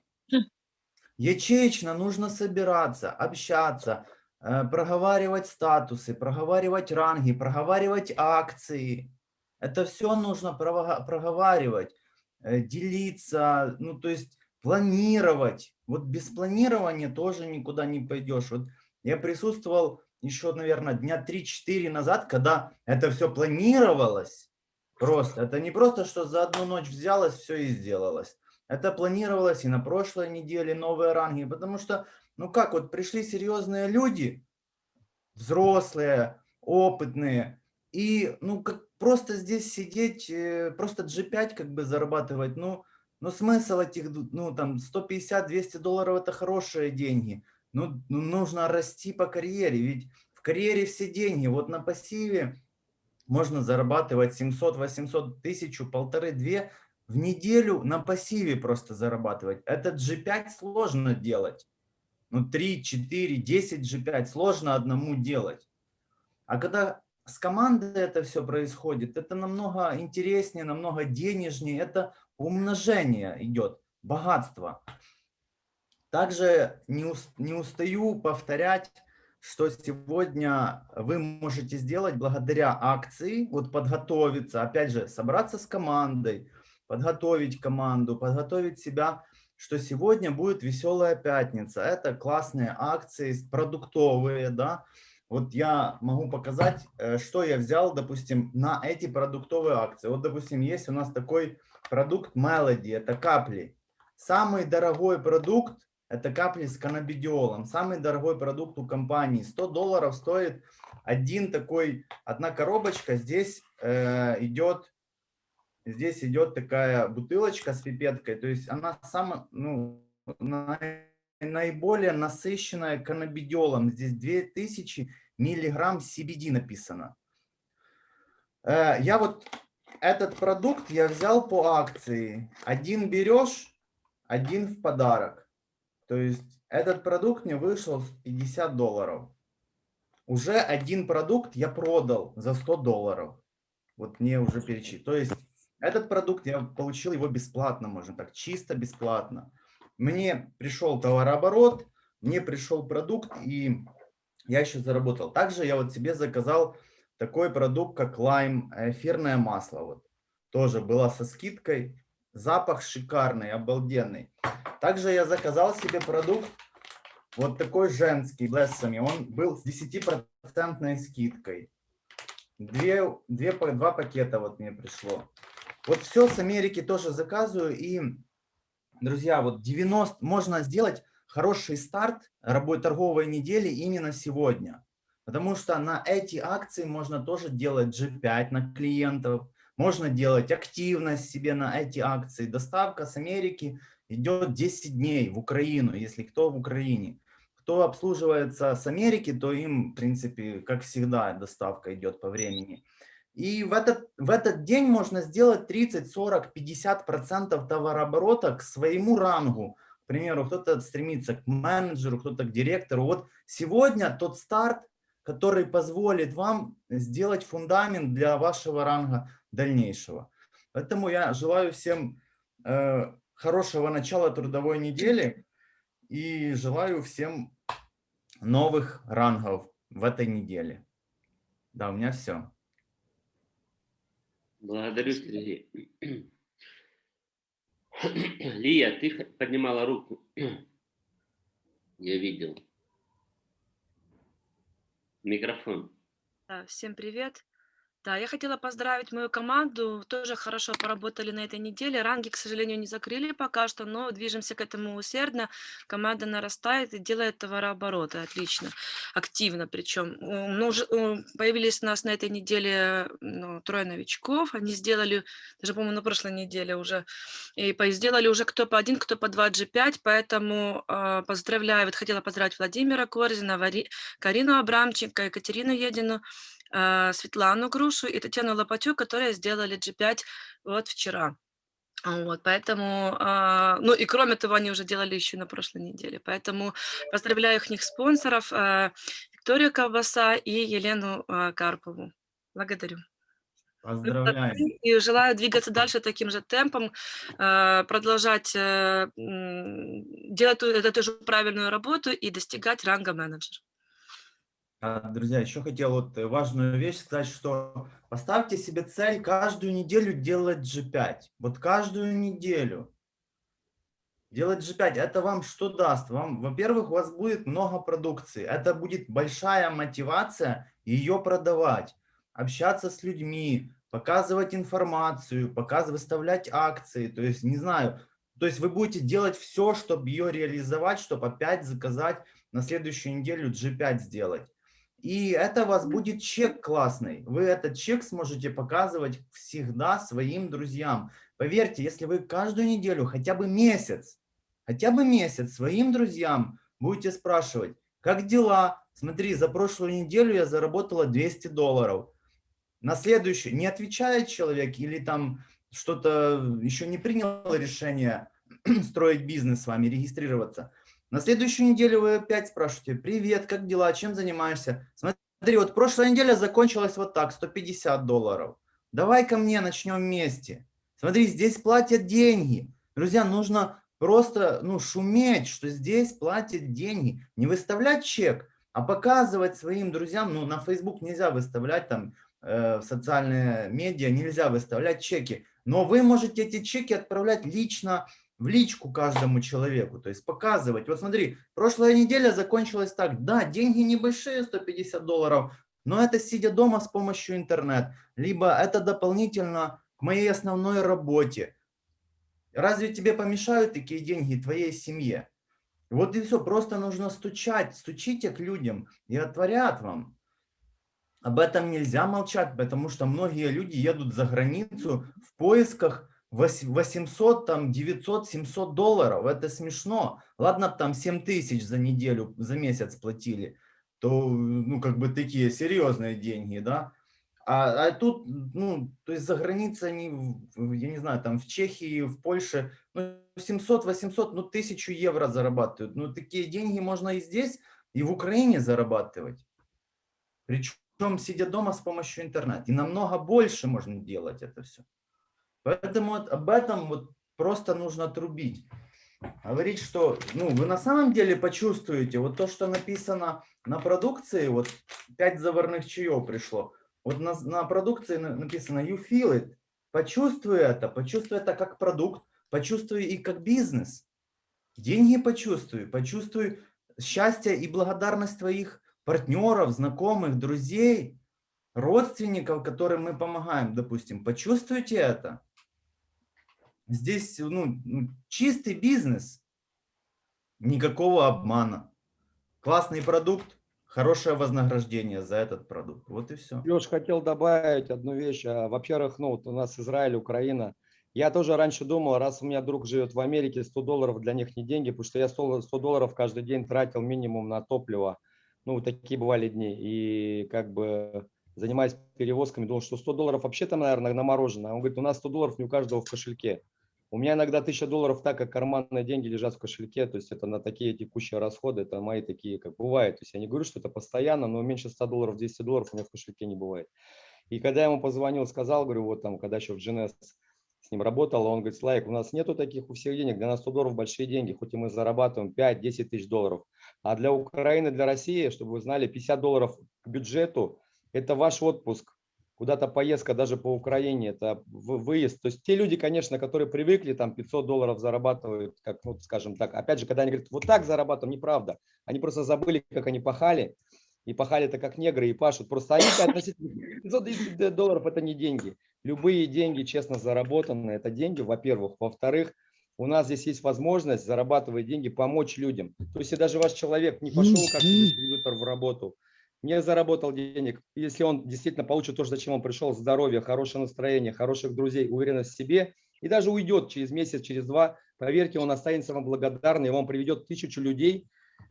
Ячеечно нужно собираться, общаться, Э, проговаривать статусы, проговаривать ранги, проговаривать акции. Это все нужно проговаривать, э, делиться, ну то есть планировать. Вот без планирования тоже никуда не пойдешь. Вот я присутствовал еще, наверное, дня 3-4 назад, когда это все планировалось. Просто. Это не просто, что за одну ночь взялось, все и сделалось. Это планировалось и на прошлой неделе новые ранги, потому что ну как, вот пришли серьезные люди, взрослые, опытные, и ну как просто здесь сидеть, э, просто G5 как бы зарабатывать, ну, ну смысл этих, ну там 150-200 долларов это хорошие деньги. Ну, ну нужно расти по карьере, ведь в карьере все деньги. Вот на пассиве можно зарабатывать 700-800 тысяч, полторы-две в неделю на пассиве просто зарабатывать. Этот G5 сложно делать ну 3, 4, 10 G5 сложно одному делать. А когда с командой это все происходит, это намного интереснее, намного денежнее, это умножение идет, богатство. Также не, не устаю повторять, что сегодня вы можете сделать благодаря акции, вот подготовиться, опять же, собраться с командой, подготовить команду, подготовить себя что сегодня будет веселая пятница. Это классные акции, продуктовые, да. Вот я могу показать, э, что я взял, допустим, на эти продуктовые акции. Вот, допустим, есть у нас такой продукт Melody, это капли. Самый дорогой продукт – это капли с каннабидиолом. Самый дорогой продукт у компании. 100 долларов стоит один такой, одна коробочка. Здесь э, идет Здесь идет такая бутылочка с пипеткой, то есть она самая, ну, наиболее насыщенная каннабидиолом. Здесь 2000 миллиграмм CBD написано. Э, я вот этот продукт я взял по акции. Один берешь, один в подарок. То есть этот продукт мне вышел 50 долларов. Уже один продукт я продал за 100 долларов. Вот мне уже перечислить. То есть этот продукт я получил его бесплатно, можно так, чисто бесплатно. Мне пришел товарооборот, мне пришел продукт, и я еще заработал. Также я вот себе заказал такой продукт, как лайм, эфирное масло. Вот. Тоже была со скидкой. Запах шикарный, обалденный. Также я заказал себе продукт, вот такой женский, блессами. Он был с 10% скидкой. Две, две, два пакета вот мне пришло. Вот все с Америки тоже заказываю. И, друзья, вот 90 можно сделать хороший старт работы торговой недели именно сегодня. Потому что на эти акции можно тоже делать G5 на клиентов, можно делать активность себе на эти акции. Доставка с Америки идет 10 дней в Украину, если кто в Украине. Кто обслуживается с Америки, то им, в принципе, как всегда, доставка идет по времени. И в этот, в этот день можно сделать 30, 40, 50 процентов товарооборота к своему рангу. К примеру, кто-то стремится к менеджеру, кто-то к директору. Вот сегодня тот старт, который позволит вам сделать фундамент для вашего ранга дальнейшего. Поэтому я желаю всем э, хорошего начала трудовой недели и желаю всем новых рангов в этой неделе. Да, у меня все. Благодарю, Сергей. Лия, ты поднимала руку. Я видел. Микрофон. Всем привет. Да, я хотела поздравить мою команду. Тоже хорошо поработали на этой неделе. Ранги, к сожалению, не закрыли пока что, но движемся к этому усердно. Команда нарастает и делает товарообороты отлично, активно причем. Появились у нас на этой неделе ну, трое новичков. Они сделали, даже, по-моему, на прошлой неделе уже, и сделали уже кто по один, кто по два G5, поэтому э, поздравляю. Вот хотела поздравить Владимира Корзина, Вари, Карину Абрамченко, Екатерину Едину, Светлану Грушу и Татьяну Лопатю, которые сделали G5 вот вчера. Вот, поэтому, э, ну и кроме того, они уже делали еще на прошлой неделе. Поэтому поздравляю их спонсоров, э, Викторию Колбаса и Елену Карпову. Благодарю. Поздравляем. И желаю двигаться дальше таким же темпом, продолжать э, делать эту же правильную работу и достигать ранга менеджера. А, друзья, еще хотел вот важную вещь сказать, что поставьте себе цель каждую неделю делать G5. Вот каждую неделю. Делать G5, это вам что даст? Вам, во-первых, у вас будет много продукции. Это будет большая мотивация ее продавать, общаться с людьми, показывать информацию, показывать, выставлять акции. То есть, не знаю, то есть вы будете делать все, чтобы ее реализовать, чтобы опять заказать на следующую неделю G5 сделать. И это у вас будет чек классный. Вы этот чек сможете показывать всегда своим друзьям. Поверьте, если вы каждую неделю, хотя бы месяц, хотя бы месяц своим друзьям будете спрашивать, как дела? Смотри, за прошлую неделю я заработала 200 долларов. На следующую не отвечает человек или там что-то еще не принял решение строить бизнес с вами, регистрироваться – на следующую неделю вы опять спрашиваете, привет, как дела, чем занимаешься? Смотри, вот прошлая неделя закончилась вот так, 150 долларов. Давай ко мне начнем вместе. Смотри, здесь платят деньги. Друзья, нужно просто ну, шуметь, что здесь платят деньги. Не выставлять чек, а показывать своим друзьям. Ну, на Facebook нельзя выставлять, там, э, в социальные медиа нельзя выставлять чеки. Но вы можете эти чеки отправлять лично в личку каждому человеку, то есть показывать. Вот смотри, прошлая неделя закончилась так, да, деньги небольшие, 150 долларов, но это сидя дома с помощью интернет, либо это дополнительно к моей основной работе. Разве тебе помешают такие деньги твоей семье? Вот и все, просто нужно стучать, стучите к людям и отворят вам. Об этом нельзя молчать, потому что многие люди едут за границу в поисках 800, там 900, 700 долларов, это смешно. Ладно, там 7 тысяч за неделю, за месяц платили, то, ну, как бы такие серьезные деньги, да. А, а тут, ну, то есть за границей они, я не знаю, там в Чехии, в Польше, ну, 700, 800, ну, тысячу евро зарабатывают. Ну, такие деньги можно и здесь, и в Украине зарабатывать. Причем сидя дома с помощью интернета. И намного больше можно делать это все. Поэтому вот об этом вот просто нужно трубить. Говорить, что ну, вы на самом деле почувствуете, вот то, что написано на продукции, вот 5 заварных чаев пришло, вот на, на продукции написано you feel it, почувствуй это, почувствуй это как продукт, почувствуй и как бизнес. Деньги почувствуй, почувствуй счастье и благодарность твоих партнеров, знакомых, друзей, родственников, которым мы помогаем, допустим. Почувствуйте это. Здесь ну, ну, чистый бизнес, никакого обмана. Классный продукт, хорошее вознаграждение за этот продукт. Вот и все. Леш, хотел добавить одну вещь. А, Во-первых, ну, вот у нас Израиль, Украина. Я тоже раньше думал, раз у меня друг живет в Америке, 100 долларов для них не деньги, потому что я 100, 100 долларов каждый день тратил минимум на топливо. Ну, такие бывали дни. И как бы занимаясь перевозками, думал, что 100 долларов вообще там, наверное, на мороженое. Он говорит, у нас 100 долларов не у каждого в кошельке. У меня иногда 1000 долларов так, как карманные деньги лежат в кошельке, то есть это на такие текущие расходы, это мои такие, как бывает. То есть я не говорю, что это постоянно, но меньше 100 долларов, 200 долларов у меня в кошельке не бывает. И когда я ему позвонил, сказал, говорю, вот там, когда еще в GNS с ним работал, он говорит, Слайк, у нас нету таких у всех денег, для нас 100 долларов большие деньги, хоть и мы зарабатываем 5-10 тысяч долларов. А для Украины, для России, чтобы вы знали, 50 долларов к бюджету – это ваш отпуск, куда-то поездка даже по Украине, это выезд. То есть те люди, конечно, которые привыкли там 500 долларов зарабатывают, как, ну, скажем так, опять же, когда они говорят, вот так зарабатываем, неправда. Они просто забыли, как они пахали, и пахали это как негры и пашут. Просто они относительно 500 долларов это не деньги. Любые деньги честно заработанные, это деньги, во-первых. Во-вторых, у нас здесь есть возможность зарабатывать деньги, помочь людям. То есть, если даже ваш человек не пошел как дистрибьютор в работу, не заработал денег, если он действительно получит то, зачем он пришел, здоровье, хорошее настроение, хороших друзей, уверенность в себе, и даже уйдет через месяц, через два, поверьте, он останется вам благодарный, и вам приведет тысячу людей,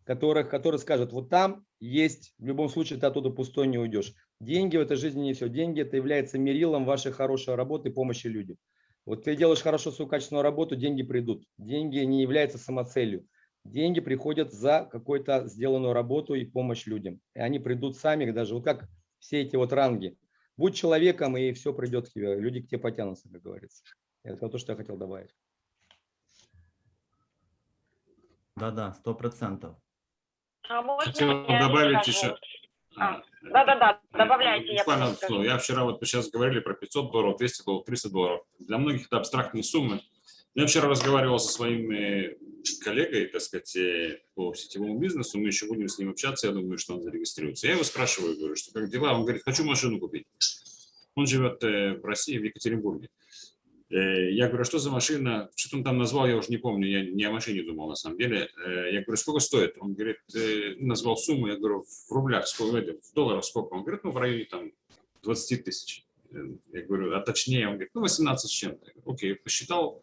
которых, которые скажут, вот там есть, в любом случае ты оттуда пустой не уйдешь. Деньги в этой жизни не все. Деньги это является мерилом вашей хорошей работы и помощи людям. Вот ты делаешь хорошо свою качественную работу, деньги придут. Деньги не являются самоцелью. Деньги приходят за какую-то сделанную работу и помощь людям. И они придут сами, даже вот как все эти вот ранги. Будь человеком, и все придет к тебе. Люди к тебе потянутся, как говорится. Это то, что я хотел добавить. Да-да, сто процентов. А можно Хотел я добавить еще. А, Да-да-да, добавляйте. я слово. Я вчера вот сейчас говорили про 500 долларов, 200 долларов, 300 долларов. Для многих это абстрактные суммы. Я вчера разговаривал со своим э, коллегой, так сказать, э, по сетевому бизнесу. Мы еще будем с ним общаться. Я думаю, что он зарегистрируется. Я его спрашиваю, говорю, что как дела? Он говорит, хочу машину купить. Он живет э, в России, в Екатеринбурге. Э, Я говорю, «А что за машина? Что-то он там назвал, я уже не помню, я не о машине думал на самом деле. Я говорю, сколько стоит? Он говорит, назвал сумму, я говорю, в рублях, сколько, в долларах сколько? Он говорит, ну в районе там 20 тысяч. Я говорю, а точнее, он говорит, ну 18 с чем-то. Окей, посчитал.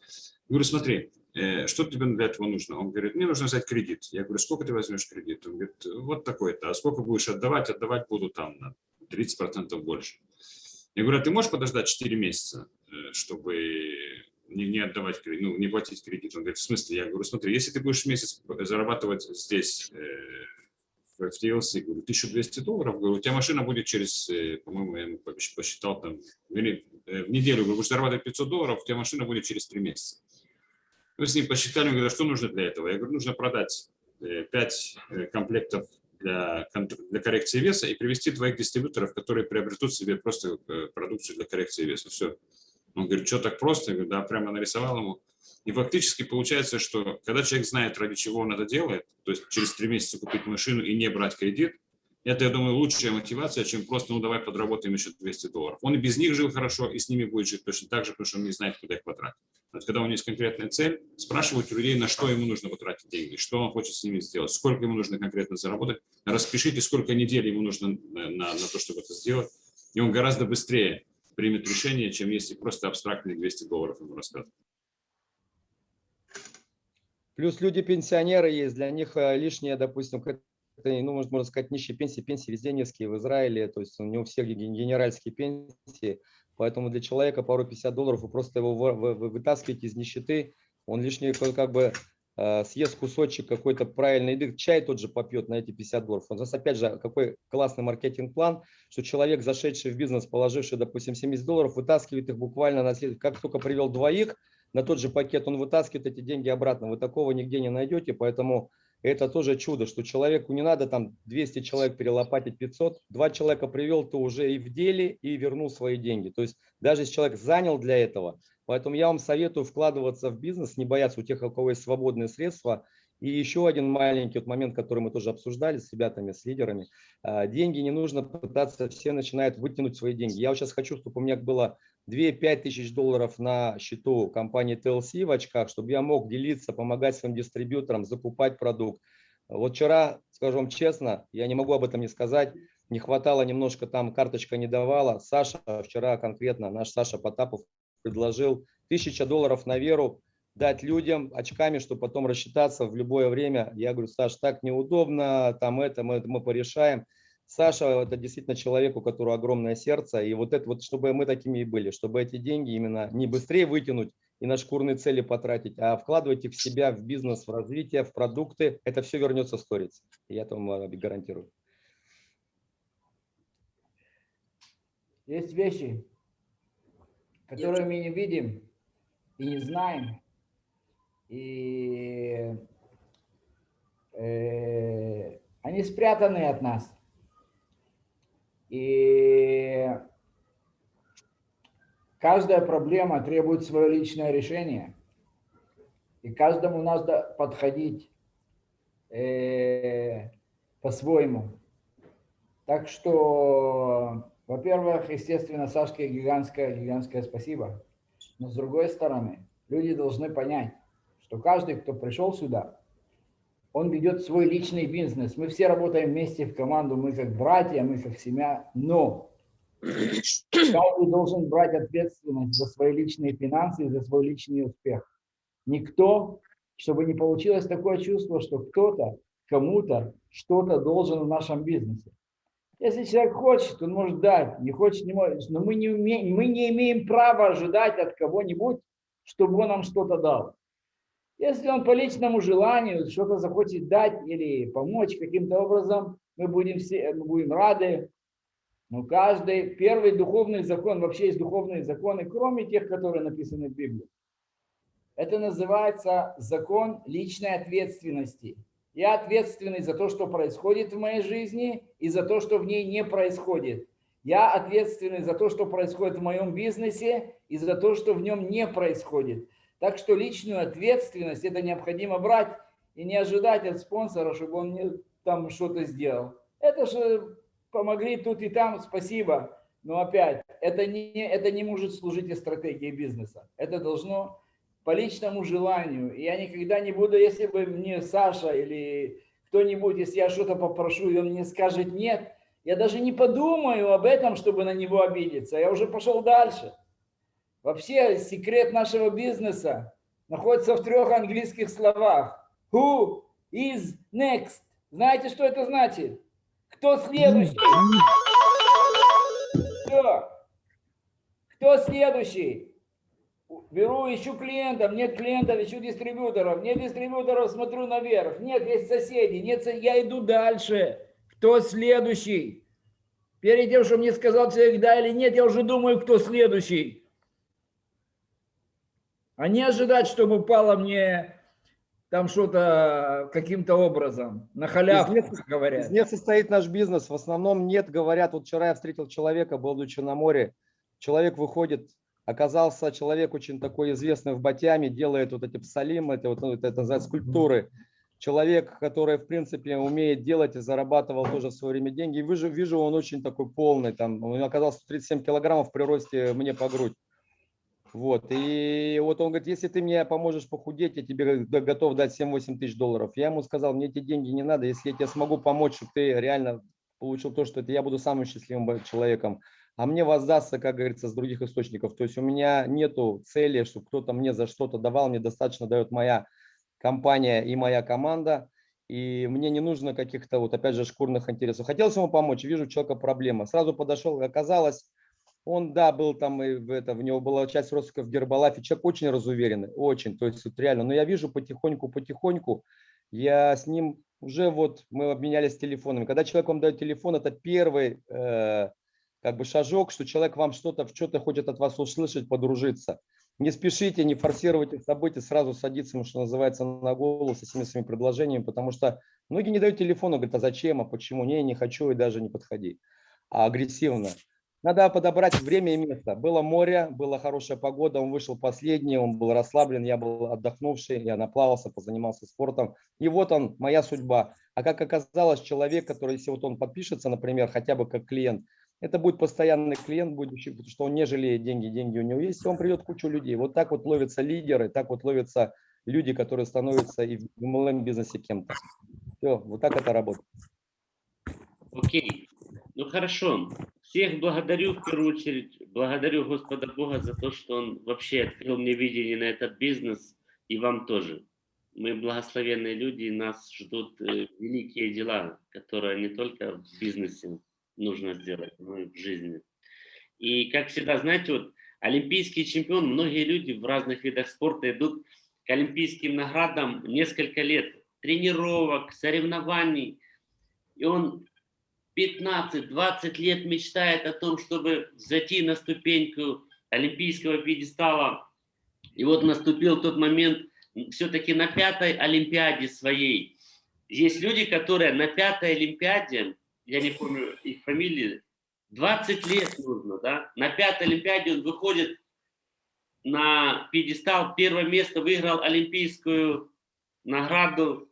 Говорю, смотри, э, что тебе для этого нужно? Он говорит, мне нужно взять кредит. Я говорю, сколько ты возьмешь кредит? Он говорит, вот такой-то. А сколько будешь отдавать? Отдавать буду там на 30% больше. Я говорю, а ты можешь подождать 4 месяца, э, чтобы не, отдавать кредит, ну, не платить кредит? Он говорит, в смысле? Я говорю, смотри, если ты будешь месяц зарабатывать здесь, э, в в TLC, говорю, 1200 долларов, говорю, у тебя машина будет через, по-моему, я посчитал там, в неделю, говорю, будешь зарабатывать 500 долларов, у тебя машина будет через 3 месяца. Мы с ним посчитали, он что нужно для этого? Я говорю, нужно продать 5 комплектов для, для коррекции веса и привести двоих дистрибьюторов, которые приобретут себе просто э, продукцию для коррекции веса. Все. Он говорит, что так просто? Я говорю, да, прямо нарисовал ему. И фактически получается, что когда человек знает, ради чего он это делает, то есть через три месяца купить машину и не брать кредит, это, я думаю, лучшая мотивация, чем просто, ну, давай подработаем еще 200 долларов. Он и без них жил хорошо, и с ними будет жить точно так же, потому что он не знает, куда их потратить. Вот когда у него есть конкретная цель, спрашивать у людей, на что ему нужно потратить деньги, что он хочет с ними сделать, сколько ему нужно конкретно заработать, распишите, сколько недель ему нужно на, на, на то, чтобы это сделать, и он гораздо быстрее примет решение, чем если просто абстрактные 200 долларов ему рассказывать. Плюс люди-пенсионеры есть, для них э, лишнее, допустим, ну, можно можно сказать, нищие пенсии, пенсии везде низкие в Израиле, то есть у всех ген- генеральские пенсии, поэтому для человека пару 50 долларов вы просто его вы- вы- вы вытаскиваете из нищеты, он лишний как как бы э, съест кусочек какой-то правильной еды, чай тот же попьет на эти 50 долларов. У нас опять же какой классный маркетинг-план, что человек, зашедший в бизнес, положивший, допустим, 70 долларов, вытаскивает их буквально на след- как только привел двоих, на тот же пакет он вытаскивает эти деньги обратно. Вы такого нигде не найдете, поэтому это тоже чудо, что человеку не надо там 200 человек перелопатить 500, два человека привел, то уже и в деле, и вернул свои деньги. То есть даже если человек занял для этого, поэтому я вам советую вкладываться в бизнес, не бояться у тех, у кого есть свободные средства. И еще один маленький вот момент, который мы тоже обсуждали с ребятами, с лидерами. А, Деньги не нужно пытаться, все начинают вытянуть свои деньги. Я вот сейчас хочу, чтобы у меня было 2-5 тысяч долларов на счету компании TLC в очках, чтобы я мог делиться, помогать своим дистрибьюторам, закупать продукт, Вот вчера, скажу вам честно, я не могу об этом не сказать, не хватало немножко, там карточка не давала. Саша вчера конкретно, наш Саша Потапов предложил тысяча долларов на веру дать людям очками, чтобы потом рассчитаться в любое время. Я говорю, Саш, так неудобно, там это мы, мы порешаем. Саша – это действительно человек, у которого огромное сердце, и вот это вот, чтобы мы такими и были, чтобы эти деньги именно не быстрее вытянуть и на шкурные цели потратить, а вкладывать их в себя, в бизнес, в развитие, в продукты, это все вернется в сторис. Я это вам гарантирую. Есть вещи, которые мы не видим и не знаем, и э, они спрятаны от нас. И каждая проблема требует свое личное решение. И каждому надо подходить э, по-своему. Так что, во-первых, естественно, Сашке гигантское, гигантское спасибо. Но с другой стороны, люди должны понять, что каждый, кто пришел сюда, он ведет свой личный бизнес. Мы все работаем вместе в команду, мы как братья, мы как семья, но каждый должен брать ответственность за свои личные финансы и за свой личный успех. Никто, чтобы не получилось такое чувство, что кто-то кому-то что-то должен в нашем бизнесе. Если человек хочет, он может дать, не хочет, не может, но мы не, умеем, мы не имеем права ожидать от кого-нибудь, чтобы он нам что-то дал. Если он по личному желанию что-то захочет дать или помочь каким-то образом, мы будем, все, мы будем рады. Но каждый, первый духовный закон, вообще есть духовные законы, кроме тех, которые написаны в Библии. Это называется закон личной ответственности. Я ответственный за то, что происходит в моей жизни и за то, что в ней не происходит. Я ответственный за то, что происходит в моем бизнесе и за то, что в нем не происходит. Так что личную ответственность это необходимо брать и не ожидать от спонсора, чтобы он мне там что-то сделал. Это же помогли тут и там, спасибо. Но опять, это не, это не может служить и стратегии бизнеса. Это должно по личному желанию. Я никогда не буду, если бы мне Саша или кто-нибудь, если я что-то попрошу, и он мне скажет нет, я даже не подумаю об этом, чтобы на него обидеться. Я уже пошел дальше. Вообще секрет нашего бизнеса находится в трех английских словах. Who is next? Знаете, что это значит? Кто следующий? Все. Кто следующий? Беру, ищу клиентов, нет клиентов, ищу дистрибьюторов, нет дистрибьюторов, смотрю наверх, нет, есть соседи, нет, я иду дальше. Кто следующий? Перед тем, что мне сказал человек да или нет, я уже думаю, кто следующий а не ожидать, чтобы упало мне там что-то каким-то образом, на халяву, из как говорят. Из них состоит наш бизнес. В основном нет, говорят, вот вчера я встретил человека, будучи на море, человек выходит, оказался человек очень такой известный в Батяме, делает вот эти псалимы, это, вот, ну, это, называется скульптуры. Человек, который, в принципе, умеет делать и зарабатывал тоже в свое время деньги. Вижу, вижу он очень такой полный, там, он оказался 37 килограммов при росте мне по грудь. Вот, и вот он говорит, если ты мне поможешь похудеть, я тебе готов дать 7-8 тысяч долларов. Я ему сказал, мне эти деньги не надо, если я тебе смогу помочь, чтобы ты реально получил то, что это я буду самым счастливым человеком, а мне воздастся, как говорится, с других источников. То есть у меня нету цели, чтобы кто-то мне за что-то давал, мне достаточно дает моя компания и моя команда, и мне не нужно каких-то, вот опять же, шкурных интересов. Хотелось ему помочь, вижу у человека проблема. Сразу подошел, оказалось, он, да, был там, и в, это, в него была часть родственников в Гербалафе. Человек очень разуверенный, очень, то есть вот реально. Но я вижу потихоньку-потихоньку, я с ним уже вот, мы обменялись телефонами. Когда человек вам дает телефон, это первый э, как бы шажок, что человек вам что-то, что-то хочет от вас услышать, подружиться. Не спешите, не форсируйте события, сразу садиться, что называется, на голову со всеми своими предложениями, потому что многие не дают телефона, говорят, а зачем, а почему, не, не хочу и даже не подходи. А агрессивно. Надо подобрать время и место. Было море, была хорошая погода, он вышел последний, он был расслаблен, я был отдохнувший, я наплавался, позанимался спортом. И вот он, моя судьба. А как оказалось, человек, который, если вот он подпишется, например, хотя бы как клиент, это будет постоянный клиент будущий, потому что он не жалеет деньги, деньги у него есть, и он придет кучу людей. Вот так вот ловятся лидеры, так вот ловятся люди, которые становятся и в MLM бизнесе кем-то. Все, вот так это работает. Окей. Ну хорошо. Всех благодарю в первую очередь. Благодарю Господа Бога за то, что Он вообще открыл мне видение на этот бизнес. И вам тоже. Мы благословенные люди, и нас ждут э, великие дела, которые не только в бизнесе нужно сделать, но и в жизни. И как всегда, знаете, вот олимпийский чемпион, многие люди в разных видах спорта идут к олимпийским наградам несколько лет тренировок, соревнований. И он 15-20 лет мечтает о том, чтобы зайти на ступеньку олимпийского пьедестала. И вот наступил тот момент, все-таки на пятой Олимпиаде своей. Есть люди, которые на пятой Олимпиаде, я не помню их фамилии, 20 лет нужно, да? На пятой Олимпиаде он выходит на пьедестал, первое место выиграл олимпийскую награду,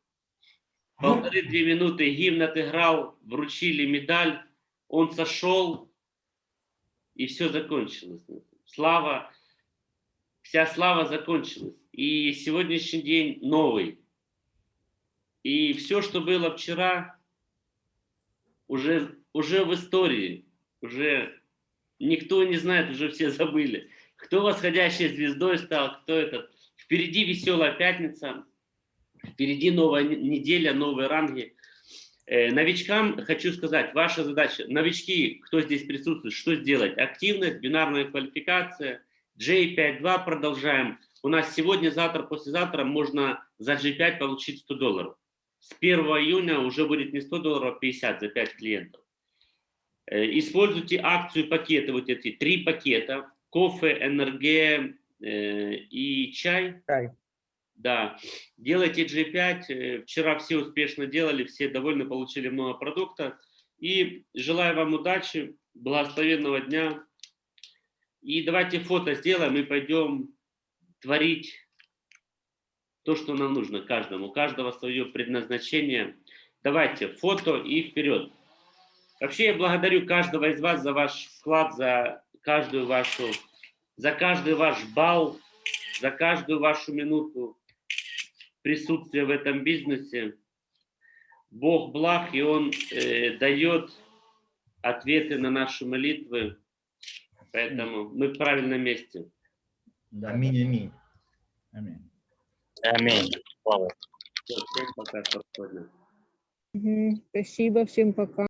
полторы-две минуты гимн отыграл, вручили медаль, он сошел, и все закончилось. Слава, вся слава закончилась. И сегодняшний день новый. И все, что было вчера, уже, уже в истории, уже никто не знает, уже все забыли. Кто восходящей звездой стал, кто этот. Впереди веселая пятница, впереди новая неделя, новые ранги. Э, новичкам хочу сказать, ваша задача, новички, кто здесь присутствует, что сделать? Активность, бинарная квалификация, J5.2 продолжаем. У нас сегодня, завтра, послезавтра можно за G5 получить 100 долларов. С 1 июня уже будет не 100 долларов, а 50 за 5 клиентов. Э, используйте акцию пакеты, вот эти три пакета. Кофе, НРГ э, и чай. Чай. Да, делайте G5. Э, Вчера все успешно делали, все довольны, получили много продукта. И желаю вам удачи, благословенного дня. И давайте фото сделаем и пойдем творить то, что нам нужно каждому. У каждого свое предназначение. Давайте фото и вперед. Вообще я благодарю каждого из вас за ваш вклад, за каждую вашу, за каждый ваш балл, за каждую вашу минуту присутствия в этом бизнесе. Бог благ, и Он э, дает ответы на наши молитвы. Поэтому мы в правильном месте. Аминь, аминь. Аминь. Аминь. Всем пока, спокойно. Спасибо, всем пока.